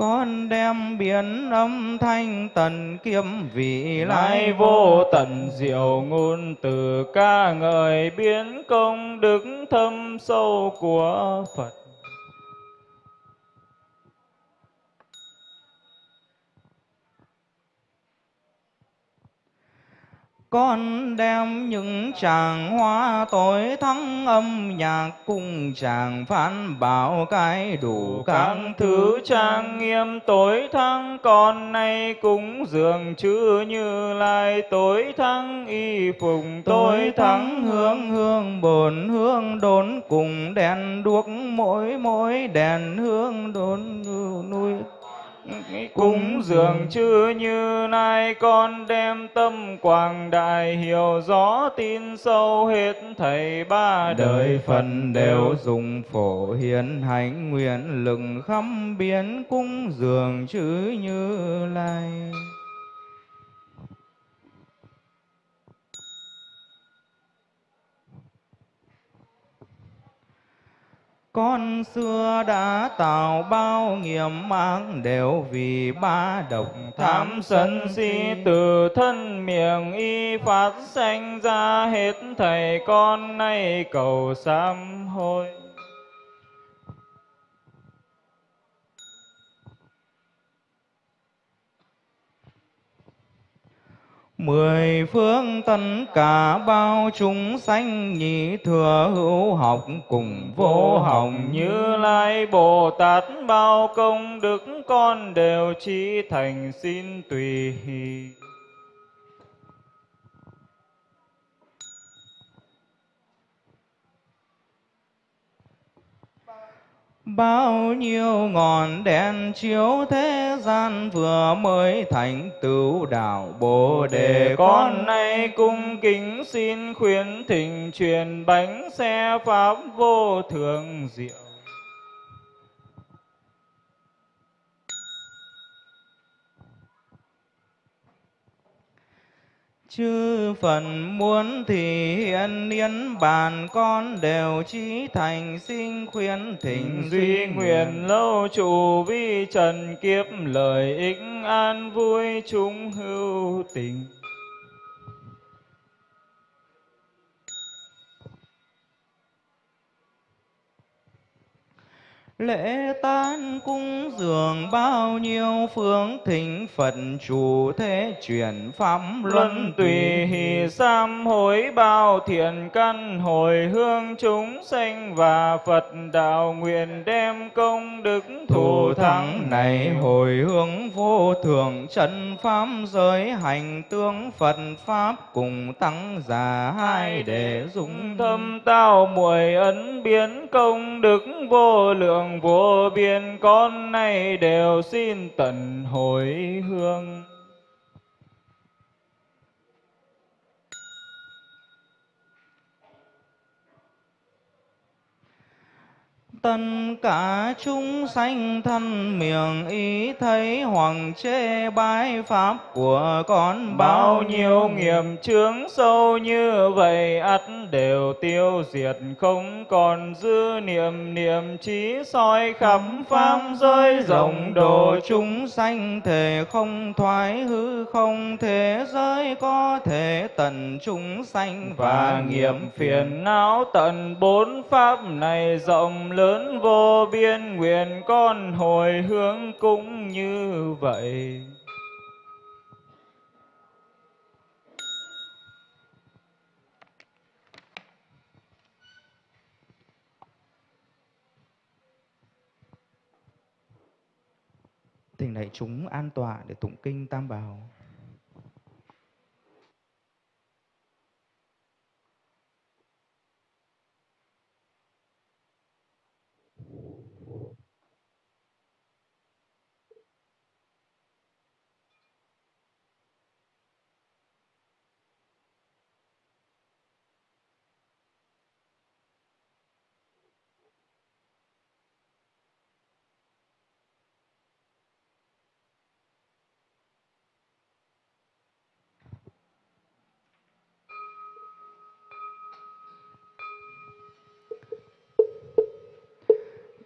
[SPEAKER 2] Con đem biến âm thanh tần kiếm vị
[SPEAKER 3] Lai
[SPEAKER 2] lai
[SPEAKER 3] vô tận diệu ngôn từ ca ngợi biến công đức thâm sâu của Phật.
[SPEAKER 2] Con đem những tràng hoa tối thắng âm nhạc cùng chàng phán bảo cái đủ
[SPEAKER 3] Các thứ trang nghiêm tối thắng con nay cúng dường chư như lai tối thắng y phục
[SPEAKER 2] tối thắng hương hương bồn hương đốn cùng đèn đuốc mỗi mỗi đèn hương đốn nuôi
[SPEAKER 3] cúng dường chư như nay con đem tâm quảng đại hiểu rõ tin sâu hết thầy ba đời
[SPEAKER 2] phần đều dùng phổ hiến hành nguyện lực khắp biến cung dường chữ như lai con xưa đã tạo bao nghiệp mang đều vì ba độc
[SPEAKER 3] tham sân si. Từ thân miệng y phát sanh ra hết thầy con, nay cầu sám hối.
[SPEAKER 2] Mười phương tất cả bao chúng sanh nhị thừa hữu học cùng vô hồng.
[SPEAKER 3] Như lai bồ tát bao công đức con đều chi thành xin tùy
[SPEAKER 2] Bao nhiêu ngọn đèn chiếu thế gian vừa mới thành tựu đạo Bồ đề.
[SPEAKER 3] Con nay cung kính xin khuyến thỉnh truyền bánh xe pháp vô thượng diệu.
[SPEAKER 2] Chư phần muốn thì hiện niên bàn con đều chí thành sinh khuyến thỉnh
[SPEAKER 3] duy nguyện lâu trụ vi trần kiếp lợi ích an vui chúng hữu tình
[SPEAKER 2] Lễ tán cung dường bao nhiêu phương thỉnh Phật chủ thế chuyển pháp
[SPEAKER 3] luân tùy hỷ sam hối bao thiện căn hồi hương chúng sanh và Phật đạo nguyện đem công đức
[SPEAKER 2] thủ thắng này hồi hướng vô thượng chân pháp giới hành tương Phật pháp cùng tăng giả hai để dùng
[SPEAKER 3] thâm tao muội ấn biến công đức vô lượng vô biên con nay đều xin tận hồi hương.
[SPEAKER 2] Tất cả chúng sanh thân miệng ý thấy hoàng chê bái pháp của con
[SPEAKER 3] bao nhiêu nghiệp chướng sâu như vậy ắt đều tiêu diệt không còn dư niệm niệm trí soi khắp pháp giới rộng độ
[SPEAKER 2] chúng sanh thể không thoái hư không thế giới có thể tận chúng sanh.
[SPEAKER 3] Và nghiệp phiền não tận bốn pháp này rộng lớn lớn vô biên nguyện con hồi hướng cũng như vậy
[SPEAKER 2] Thỉnh đại chúng an tọa để tụng kinh Tam Bảo.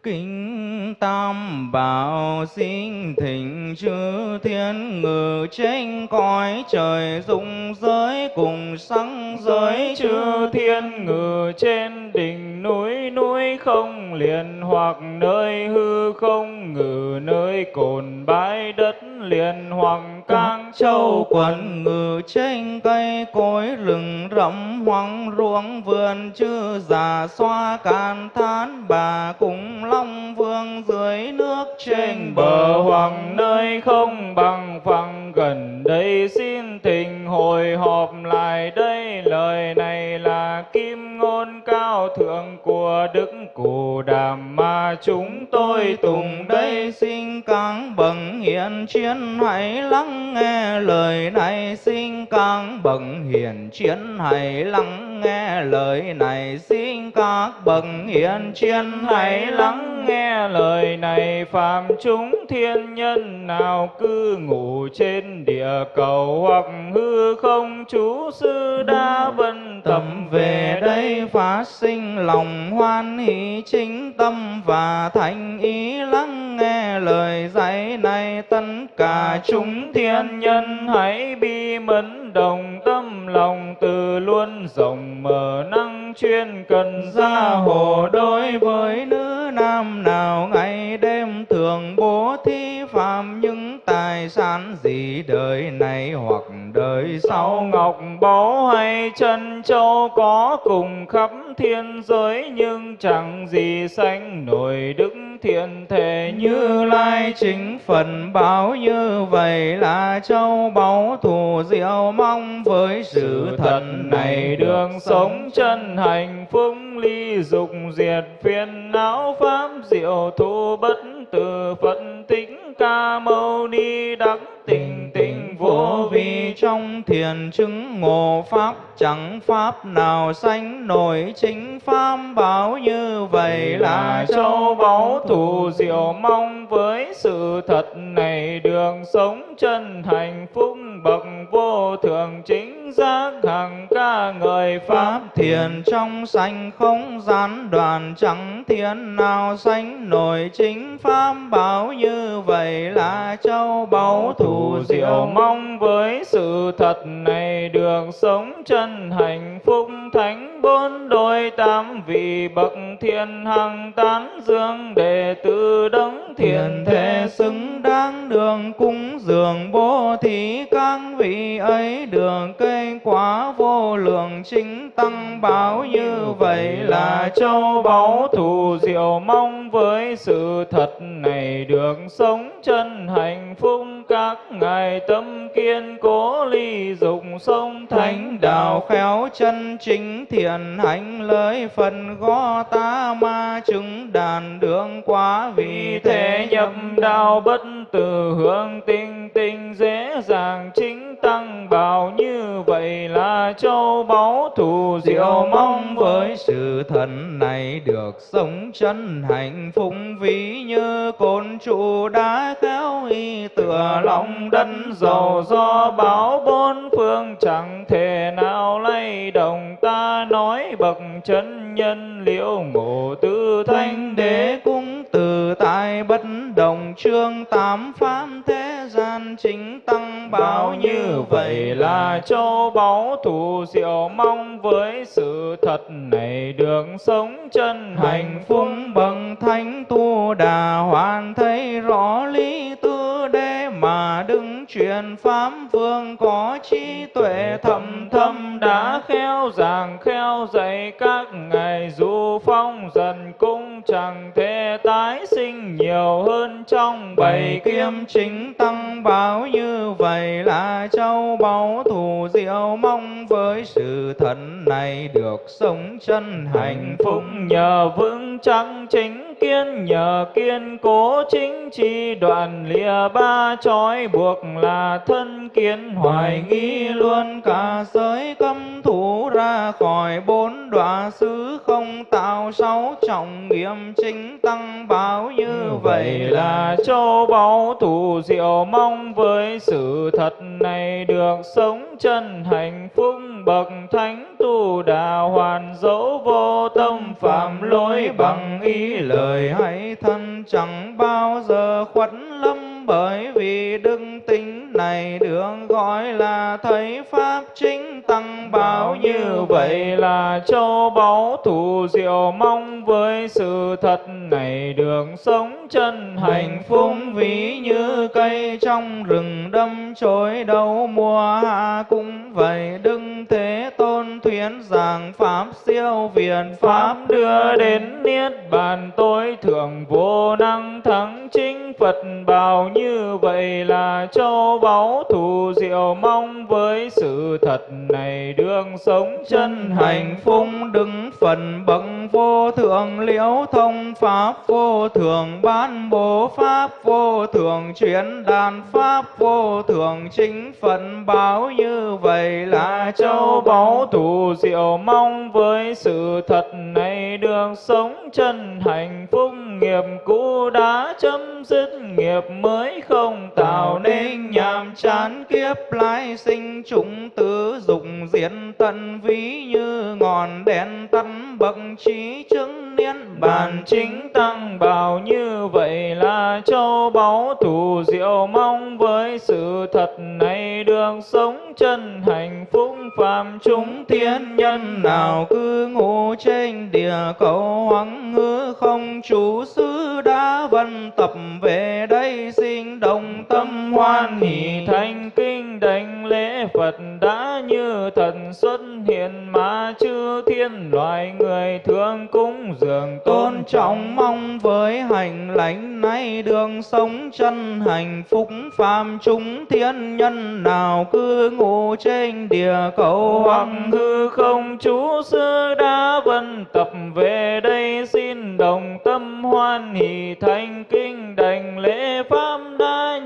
[SPEAKER 2] Kính Tam Bảo xin thỉnh chư thiên ngự trên cõi trời dung giới cùng sáng giới
[SPEAKER 3] chư thiên ngự trên đỉnh núi núi không liền hoặc nơi hư không ngự nơi cồn bãi đất liền hoặc cang châu
[SPEAKER 2] quần ngự trên cây, cối rừng rậm hoang ruộng, vườn chư già xoa can thán, bà cùng long vương dưới nước trên
[SPEAKER 3] bờ hoàng nơi không bằng phẳng, gần đây xin tình hồi họp lại đây lời này là kim ngôn cao thượng của đức cụ đàm mà chúng tôi tùng đây
[SPEAKER 2] xin các bậc hiền chiến, hãy lắng nghe lời này. Xin các bậc hiền chiến, hãy lắng nghe lời này. Xin các bậc hiền chiến, hãy lắng
[SPEAKER 3] nghe lời này. Phàm chúng thiên nhân nào cư ngủ trên địa cầu, hoặc hư không, chú sư đa vân
[SPEAKER 2] tâm về đây phát sinh lòng hoan hỷ chính tâm và thành ý lắng nghe lời dạy này. Tất cả chúng thiên nhân
[SPEAKER 3] hãy bi mẫn đồng tâm lòng từ luôn rộng mở năng chuyên cần
[SPEAKER 2] gia hộ đối với nữ nam nào. Ngày đêm thường bố thí phạm những tài sản gì đời này hoặc đời sau.
[SPEAKER 3] Ngọc báu hay chân châu có cùng khắp thiên giới nhưng chẳng gì sánh nổi đức thiện thể
[SPEAKER 2] như lai chính. Phần báo như vậy là châu báu thù diệu mong với sự thần này
[SPEAKER 3] đường sống chân hạnh phúc ly dục diệt phiền não pháp diệu thu bất tử phật tính ca mâu ni đắc tình tình vô vi
[SPEAKER 2] trong thiền chứng ngộ pháp. Chẳng pháp nào sánh nổi chính pháp bảo như vậy là
[SPEAKER 3] châu báu thù diệu mong. Với sự thật này đường sống chân hạnh phúc bậc vô thường chính giác. Hằng ca người pháp
[SPEAKER 2] thiền trong sanh không gián đoàn chẳng thiền nào sánh nổi chính pháp bảo như vậy là châu báu thù
[SPEAKER 3] diệu mong với sự thật này đường sống chân hạnh phúc thánh bốn đôi tam vị bậc thiên hằng tán dương đệ tử đấng thiền thể
[SPEAKER 2] xứng đáng đường cúng dường bố thí các vị ấy đường cây quá vô lượng chính tăng báo như vậy là châu báu thù diệu mong với sự thật này đường sống chân hạnh phúc các ngài, tâm kiên cố ly dục sông thánh đạo, khéo chân chính thiện hạnh lời phần gó ta ma chứng đàn đường quá vì thế nhập đạo bất từ hương tinh tinh dễ dàng chính tăng bảo. Như vậy là châu báu thù diệu mong với sự thần này được sống chân hạnh phúc ví như côn trụ đá khéo y tựa lòng đất dầu do báo bốn phương, chẳng thể nào lay động. Ta nói bậc chân nhân liễu ngộ tư thanh đế cung từ tại bất đồng chương tám pháp thế gian chính tăng báo như vậy là châu báu thù diệu mong. Với sự thật này đường sống chân hạnh phúc bằng thánh tu đà hoàn thấy rõ lý tư đế mà đứng truyền pháp vương có trí tuệ thầm thâm đã khéo giảng khéo dạy các ngài du phong dần cung chẳng thể tái sinh nhiều hơn trong bảy kiếm chính tăng báo như vậy là châu báu thù diệu mong với sự thần này được sống chân hạnh phúc
[SPEAKER 3] nhờ vững chắc chính kiên nhờ kiên cố chính chi đoạn lìa ba trói buộc là thân kiến hoài nghi luôn cả giới cấm thủ ra khỏi bốn đọa xứ không tạo sáu trọng nghiêm chính tăng báo như vậy là
[SPEAKER 2] châu báu thủ diệu mong với sự thật này được sống chân hạnh phúc bậc thánh tu đà hoàn dấu vô tâm phạm lỗi bằng ý lời hay thân chẳng bao giờ khuất lâm bởi vì đức tính này được gọi là thấy pháp chính tăng bảo như vậy là châu báu thù diệu mong với sự thật này đường sống chân hạnh phúc ví như cây trong rừng đâm chối đầu mùa hạ cũng vậy đức thế tôn thuyến giảng pháp siêu viện pháp đưa đến niết bàn tối thượng vô năng thắng chính phật bảo như vậy là châu báu thù diệu mong với sự thật này đường sống chân hạnh phúc đứng phần bậc vô thượng liễu thông pháp vô thượng ban bố pháp vô thượng chuyển đàn pháp vô thượng chính phận báo như vậy là châu báu thù diệu mong với
[SPEAKER 3] sự thật này đường sống chân hạnh phúc nghiệp cũ đã chấm dứt nghiệp mới không tạo nên nhàm chán
[SPEAKER 2] kiếp lai sinh. Chúng tứ dụng diễn tận ví như ngọn đèn tắt bậc trí chứng niên
[SPEAKER 3] bản chính tăng bảo như vậy là châu báu thủ diệu mong. Với sự thật này được sống chân hạnh phúc phàm chúng thiên nhân.
[SPEAKER 2] Nào cứ ngủ trên địa cầu hoang ngư không. Chủ sư đã vân tập về đây xin đồng tâm hoan hỷ
[SPEAKER 3] thành kinh đảnh lễ Phật đã như thần xuất hiện mà chư thiên loài người thương cúng dường
[SPEAKER 2] tôn trọng mong với hành lãnh nay đường sống chân hạnh phúc phàm chúng thiên nhân nào cứ ngủ trên địa cầu
[SPEAKER 3] hoặc hư không. Chú sư đã vân tập về đây xin đồng tâm hoan hỷ thành kinh đảnh lễ pháp đã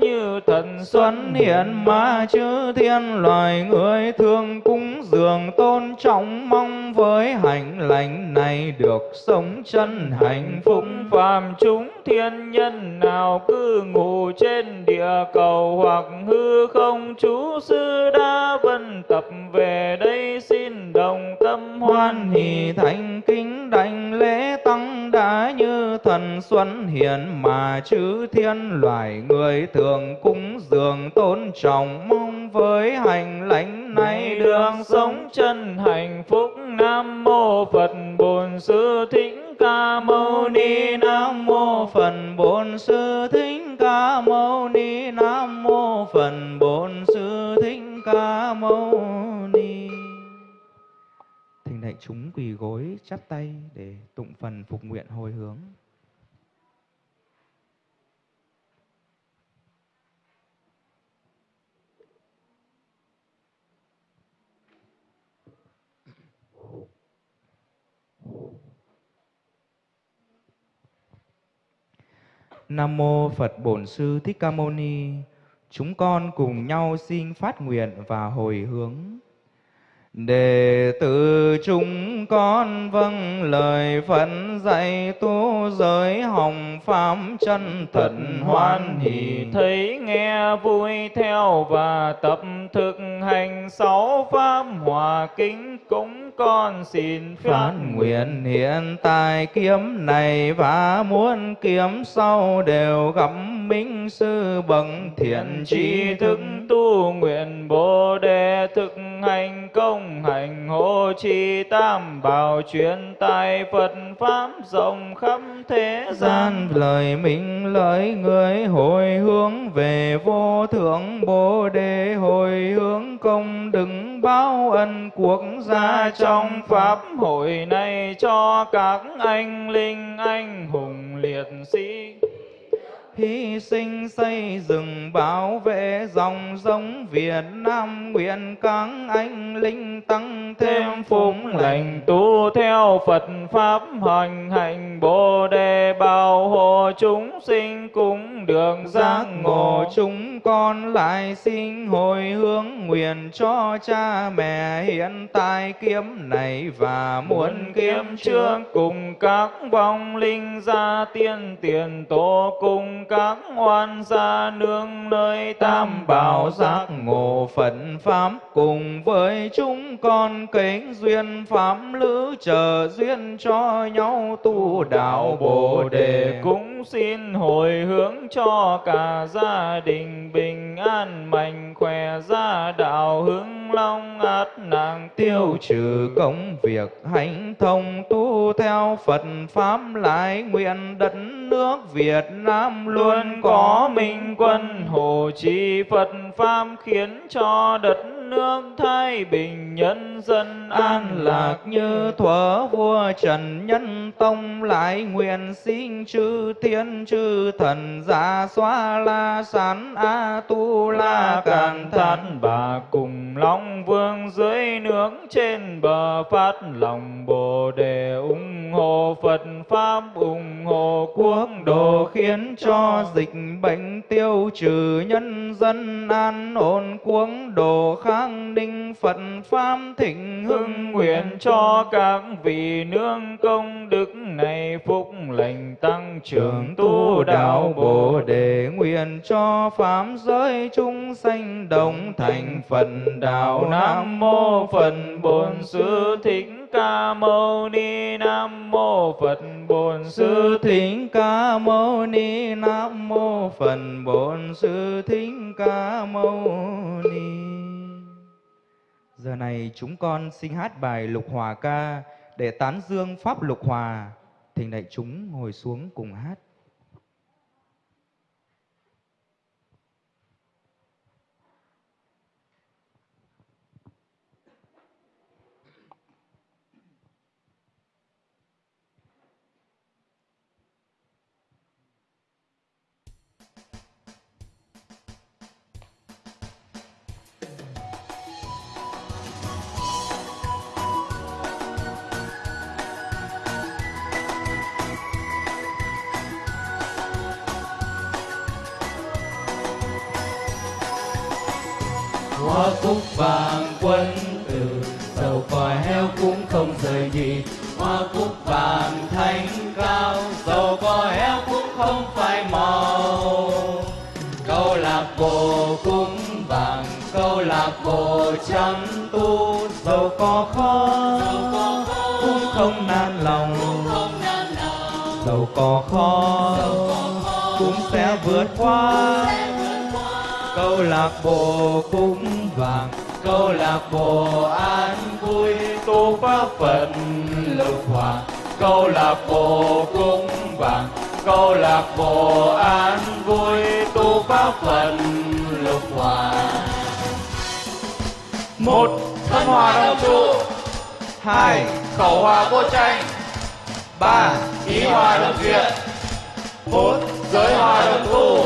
[SPEAKER 3] thần
[SPEAKER 2] xuân hiện mà chư thiên loài người thương cúng dường tôn trọng mong với hạnh lành này được sống chân hạnh phúc.
[SPEAKER 3] Phàm chúng thiên nhân nào cứ ngủ trên địa cầu hoặc hư không, chú sư đã vân tập về đây xin đồng tâm hoan hỷ
[SPEAKER 2] thành kính đảnh lễ tăng đã như thần xuân hiện mà chư thiên loài người thường cúng dường tôn trọng mong với hành lãnh này
[SPEAKER 3] đường sống chân hạnh phúc. Nam mô phật bổn sư thích ca mâu ni. Nam mô phật bổn sư thích ca mâu ni. Nam mô phật bổn sư thích ca mâu ni.
[SPEAKER 2] Thỉnh đại chúng quỳ gối chắp tay để tụng phần phục nguyện hồi hướng. Nam mô Phật Bổn Sư Thích Ca Mâu Ni. Chúng con cùng nhau xin phát nguyện và hồi hướng. Đệ tử chúng con vâng lời Phật dạy tu giới hồng pháp chân thật hoan hỷ.
[SPEAKER 3] Thấy nghe vui theo và tập thực hành sáu pháp hòa kính cũng con xin
[SPEAKER 2] phát nguyện hiện tại kiếm này và muốn kiếm sau đều gặp minh sư bậc thiện trí
[SPEAKER 3] thức tu nguyện bồ đề thực hành công hành hô chi tam bảo truyền tài Phật pháp rộng khắp thế gian.
[SPEAKER 2] Lời minh lời người hồi hướng về vô thượng bồ đề, hồi hướng công đức báo ân quốc gia trong pháp. Hội này cho các anh linh anh hùng liệt sĩ hy sinh xây dựng bảo vệ dòng giống Việt Nam nguyện các anh linh tăng thêm phúc lành.
[SPEAKER 3] tu theo Phật pháp hành hành Bồ đề bảo hộ chúng sinh cũng đường giác ngộ.
[SPEAKER 2] chúng con lại xin hồi hướng nguyện cho cha mẹ hiện tại kiếm này và muôn kiếm trước.
[SPEAKER 3] cùng các vong linh gia tiên tiền tổ cùng các oan gia nương nơi tam bảo giác
[SPEAKER 2] ngộ Phật pháp cùng với chúng con kính duyên pháp lữ chờ duyên cho nhau tu đạo Bồ đề.
[SPEAKER 3] Cũng xin hồi hướng cho cả gia đình bình an mạnh khỏe, gia đạo hướng long át nàng
[SPEAKER 2] tiêu trừ công việc hạnh thông tu theo Phật pháp lại nguyện đất nước Việt Nam luôn Luôn có minh quân hộ trì Phật pháp khiến cho đất nước thái bình nhân dân an lạc như thuở vua Trần Nhân Tông, lại nguyện xin chư thiên chư thần giả xóa la sán a tu la càn thán.
[SPEAKER 3] Bà cùng long vương dưới nước trên bờ phát lòng bồ đề ủng hộ phật pháp, ủng hộ quốc độ
[SPEAKER 2] khiến cho dịch bệnh tiêu trừ nhân dân an ổn, quốc độ khang ninh phật pháp thịnh
[SPEAKER 3] hưng nguyện cho các vị nương công đức này phúc lành tăng trưởng tu đạo bồ đề
[SPEAKER 2] nguyện cho pháp giới chúng sanh đồng thành phần đạo.
[SPEAKER 3] Nam mô phật bổn sư thích ca mâu ni. Nam mô phật bổn sư
[SPEAKER 2] thích ca mâu ni. Nam mô phật bổn sư thích ca mâu ni giờ này chúng con xin hát bài lục hòa ca để tán dương pháp lục hòa. Thỉnh đại chúng ngồi xuống cùng hát.
[SPEAKER 3] Vàng quân tử, dầu còi heo cũng không rời gì hoa cúc vàng thanh cao, dầu còi heo cũng không phải màu. Câu lạc bộ cũng vàng, câu lạc bộ chăm tu,
[SPEAKER 2] dầu có khó cũng không nan lòng. Dầu có khó cũng sẽ vượt qua. Câu lạc bộ cũng vàng
[SPEAKER 3] câu lạc bộ an vui tu pháp phật lục hòa câu lạc bộ cung vàng câu lạc bộ an vui tu pháp phật lục hòa một thân hòa đồng trụ,
[SPEAKER 2] hai
[SPEAKER 3] khẩu hòa vô tranh,
[SPEAKER 2] ba
[SPEAKER 3] ý hòa đồng duyệt bốn giới hòa đồng tu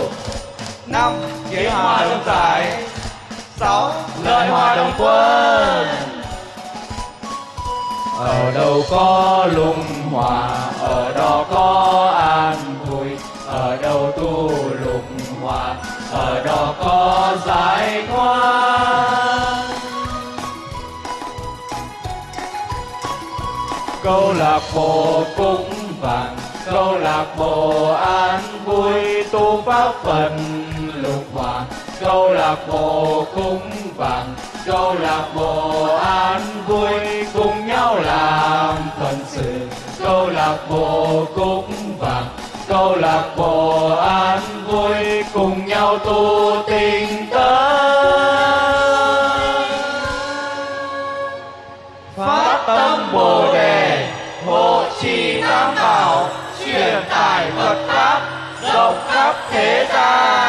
[SPEAKER 2] năm
[SPEAKER 3] kế hòa đồng giải
[SPEAKER 2] sáu
[SPEAKER 3] lợi hòa đồng quân. Ở đâu có lung hòa, ở đó có an vui. Ở đâu tu lục hòa, ở đó có giải thoát. Câu lạc bộ cũng vàng, câu lạc bộ an vui tu pháp phần lục hòa câu lạc bộ cúng vàng câu lạc bộ an vui. Cùng nhau làm phần sự câu lạc bộ cúng vàng câu lạc bộ an vui. Cùng nhau tu tình tấn phát tâm bồ đề, hộ trì tam bảo, truyền tải phật pháp, rộng khắp thế gian.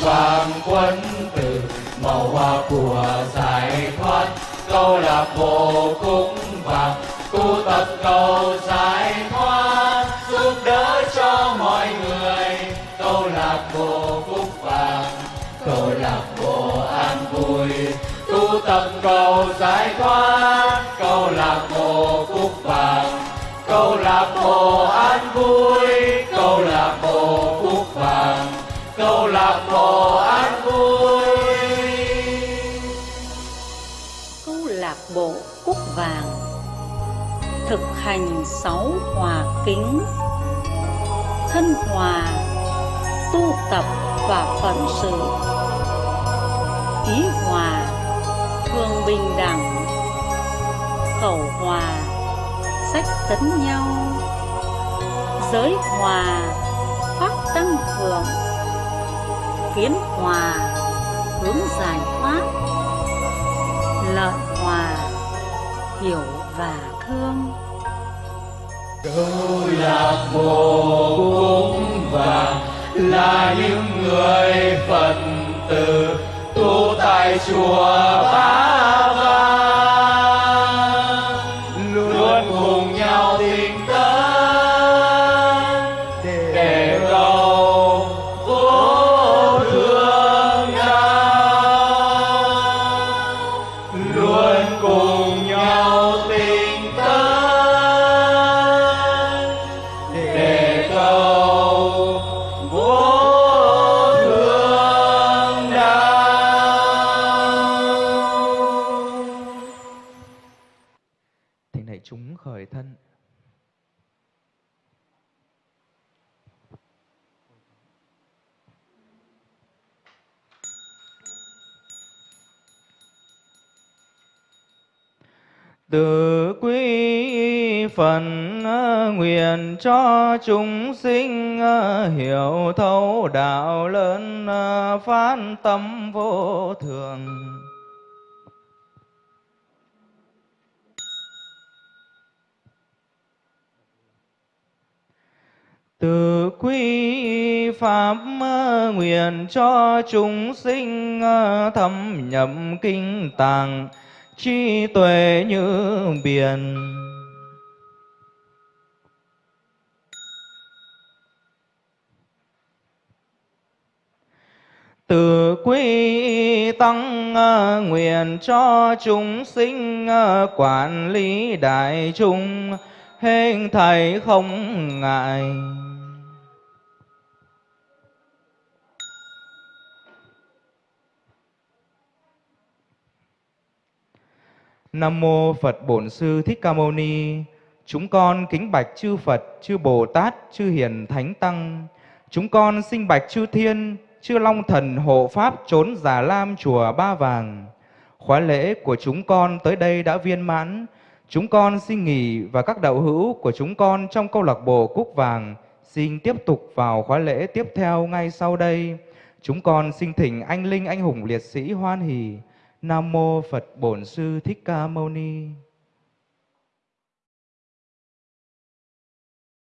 [SPEAKER 3] Vàng quân tử, màu hoa của giải thoát. Câu lạc bộ cũng vàng, tu tập cầu giải thoát. Giúp đỡ cho mọi người, câu lạc bộ cúc vàng. Câu lạc bộ an vui, tu tập cầu giải thoát. Câu lạc bộ cúc vàng, câu lạc bộ an vui, câu lạc bộ câu lạc bộ an vui.
[SPEAKER 4] Câu lạc bộ cúc vàng thực hành sáu hòa kính. Thân hòa, tu tập và phận sự. Ý hòa thường bình đẳng. Khẩu hòa, sách tấn nhau. Giới hòa pháp tăng cường kiến hòa, hướng giải thoát. Lợi hòa, hiểu và thương.
[SPEAKER 3] Câu lạc bộ cũng vàng, là những người phật tử, tu tại chùa ba vàng.
[SPEAKER 2] Cho chúng sinh ờ, hiểu thấu đạo lớn ờ, phát tâm vô thường. Từ quy pháp ờ, nguyện cho chúng sinh thâm nhập kinh tàng trí tuệ như biển. Từ quý tăng ờ, nguyện cho chúng sinh ờ, quản lý đại chúng hên thầy không ngại Nam mô Phật Bổn Sư Thích Ca Mâu Ni. Chúng con kính bạch chư Phật, chư Bồ Tát, chư Hiền Thánh Tăng. Chúng con sinh bạch chư Thiên, chư Long Thần hộ pháp trốn Già Lam chùa Ba Vàng. Khóa lễ của chúng con tới đây đã viên mãn. Chúng con xin nghỉ và các đạo hữu của chúng con trong câu lạc bộ Cúc Vàng xin tiếp tục vào khóa lễ tiếp theo ngay sau đây. Chúng con xin thỉnh anh linh, anh hùng liệt sĩ hoan hỷ Nam mô Phật Bổn Sư Thích Ca Mâu Ni.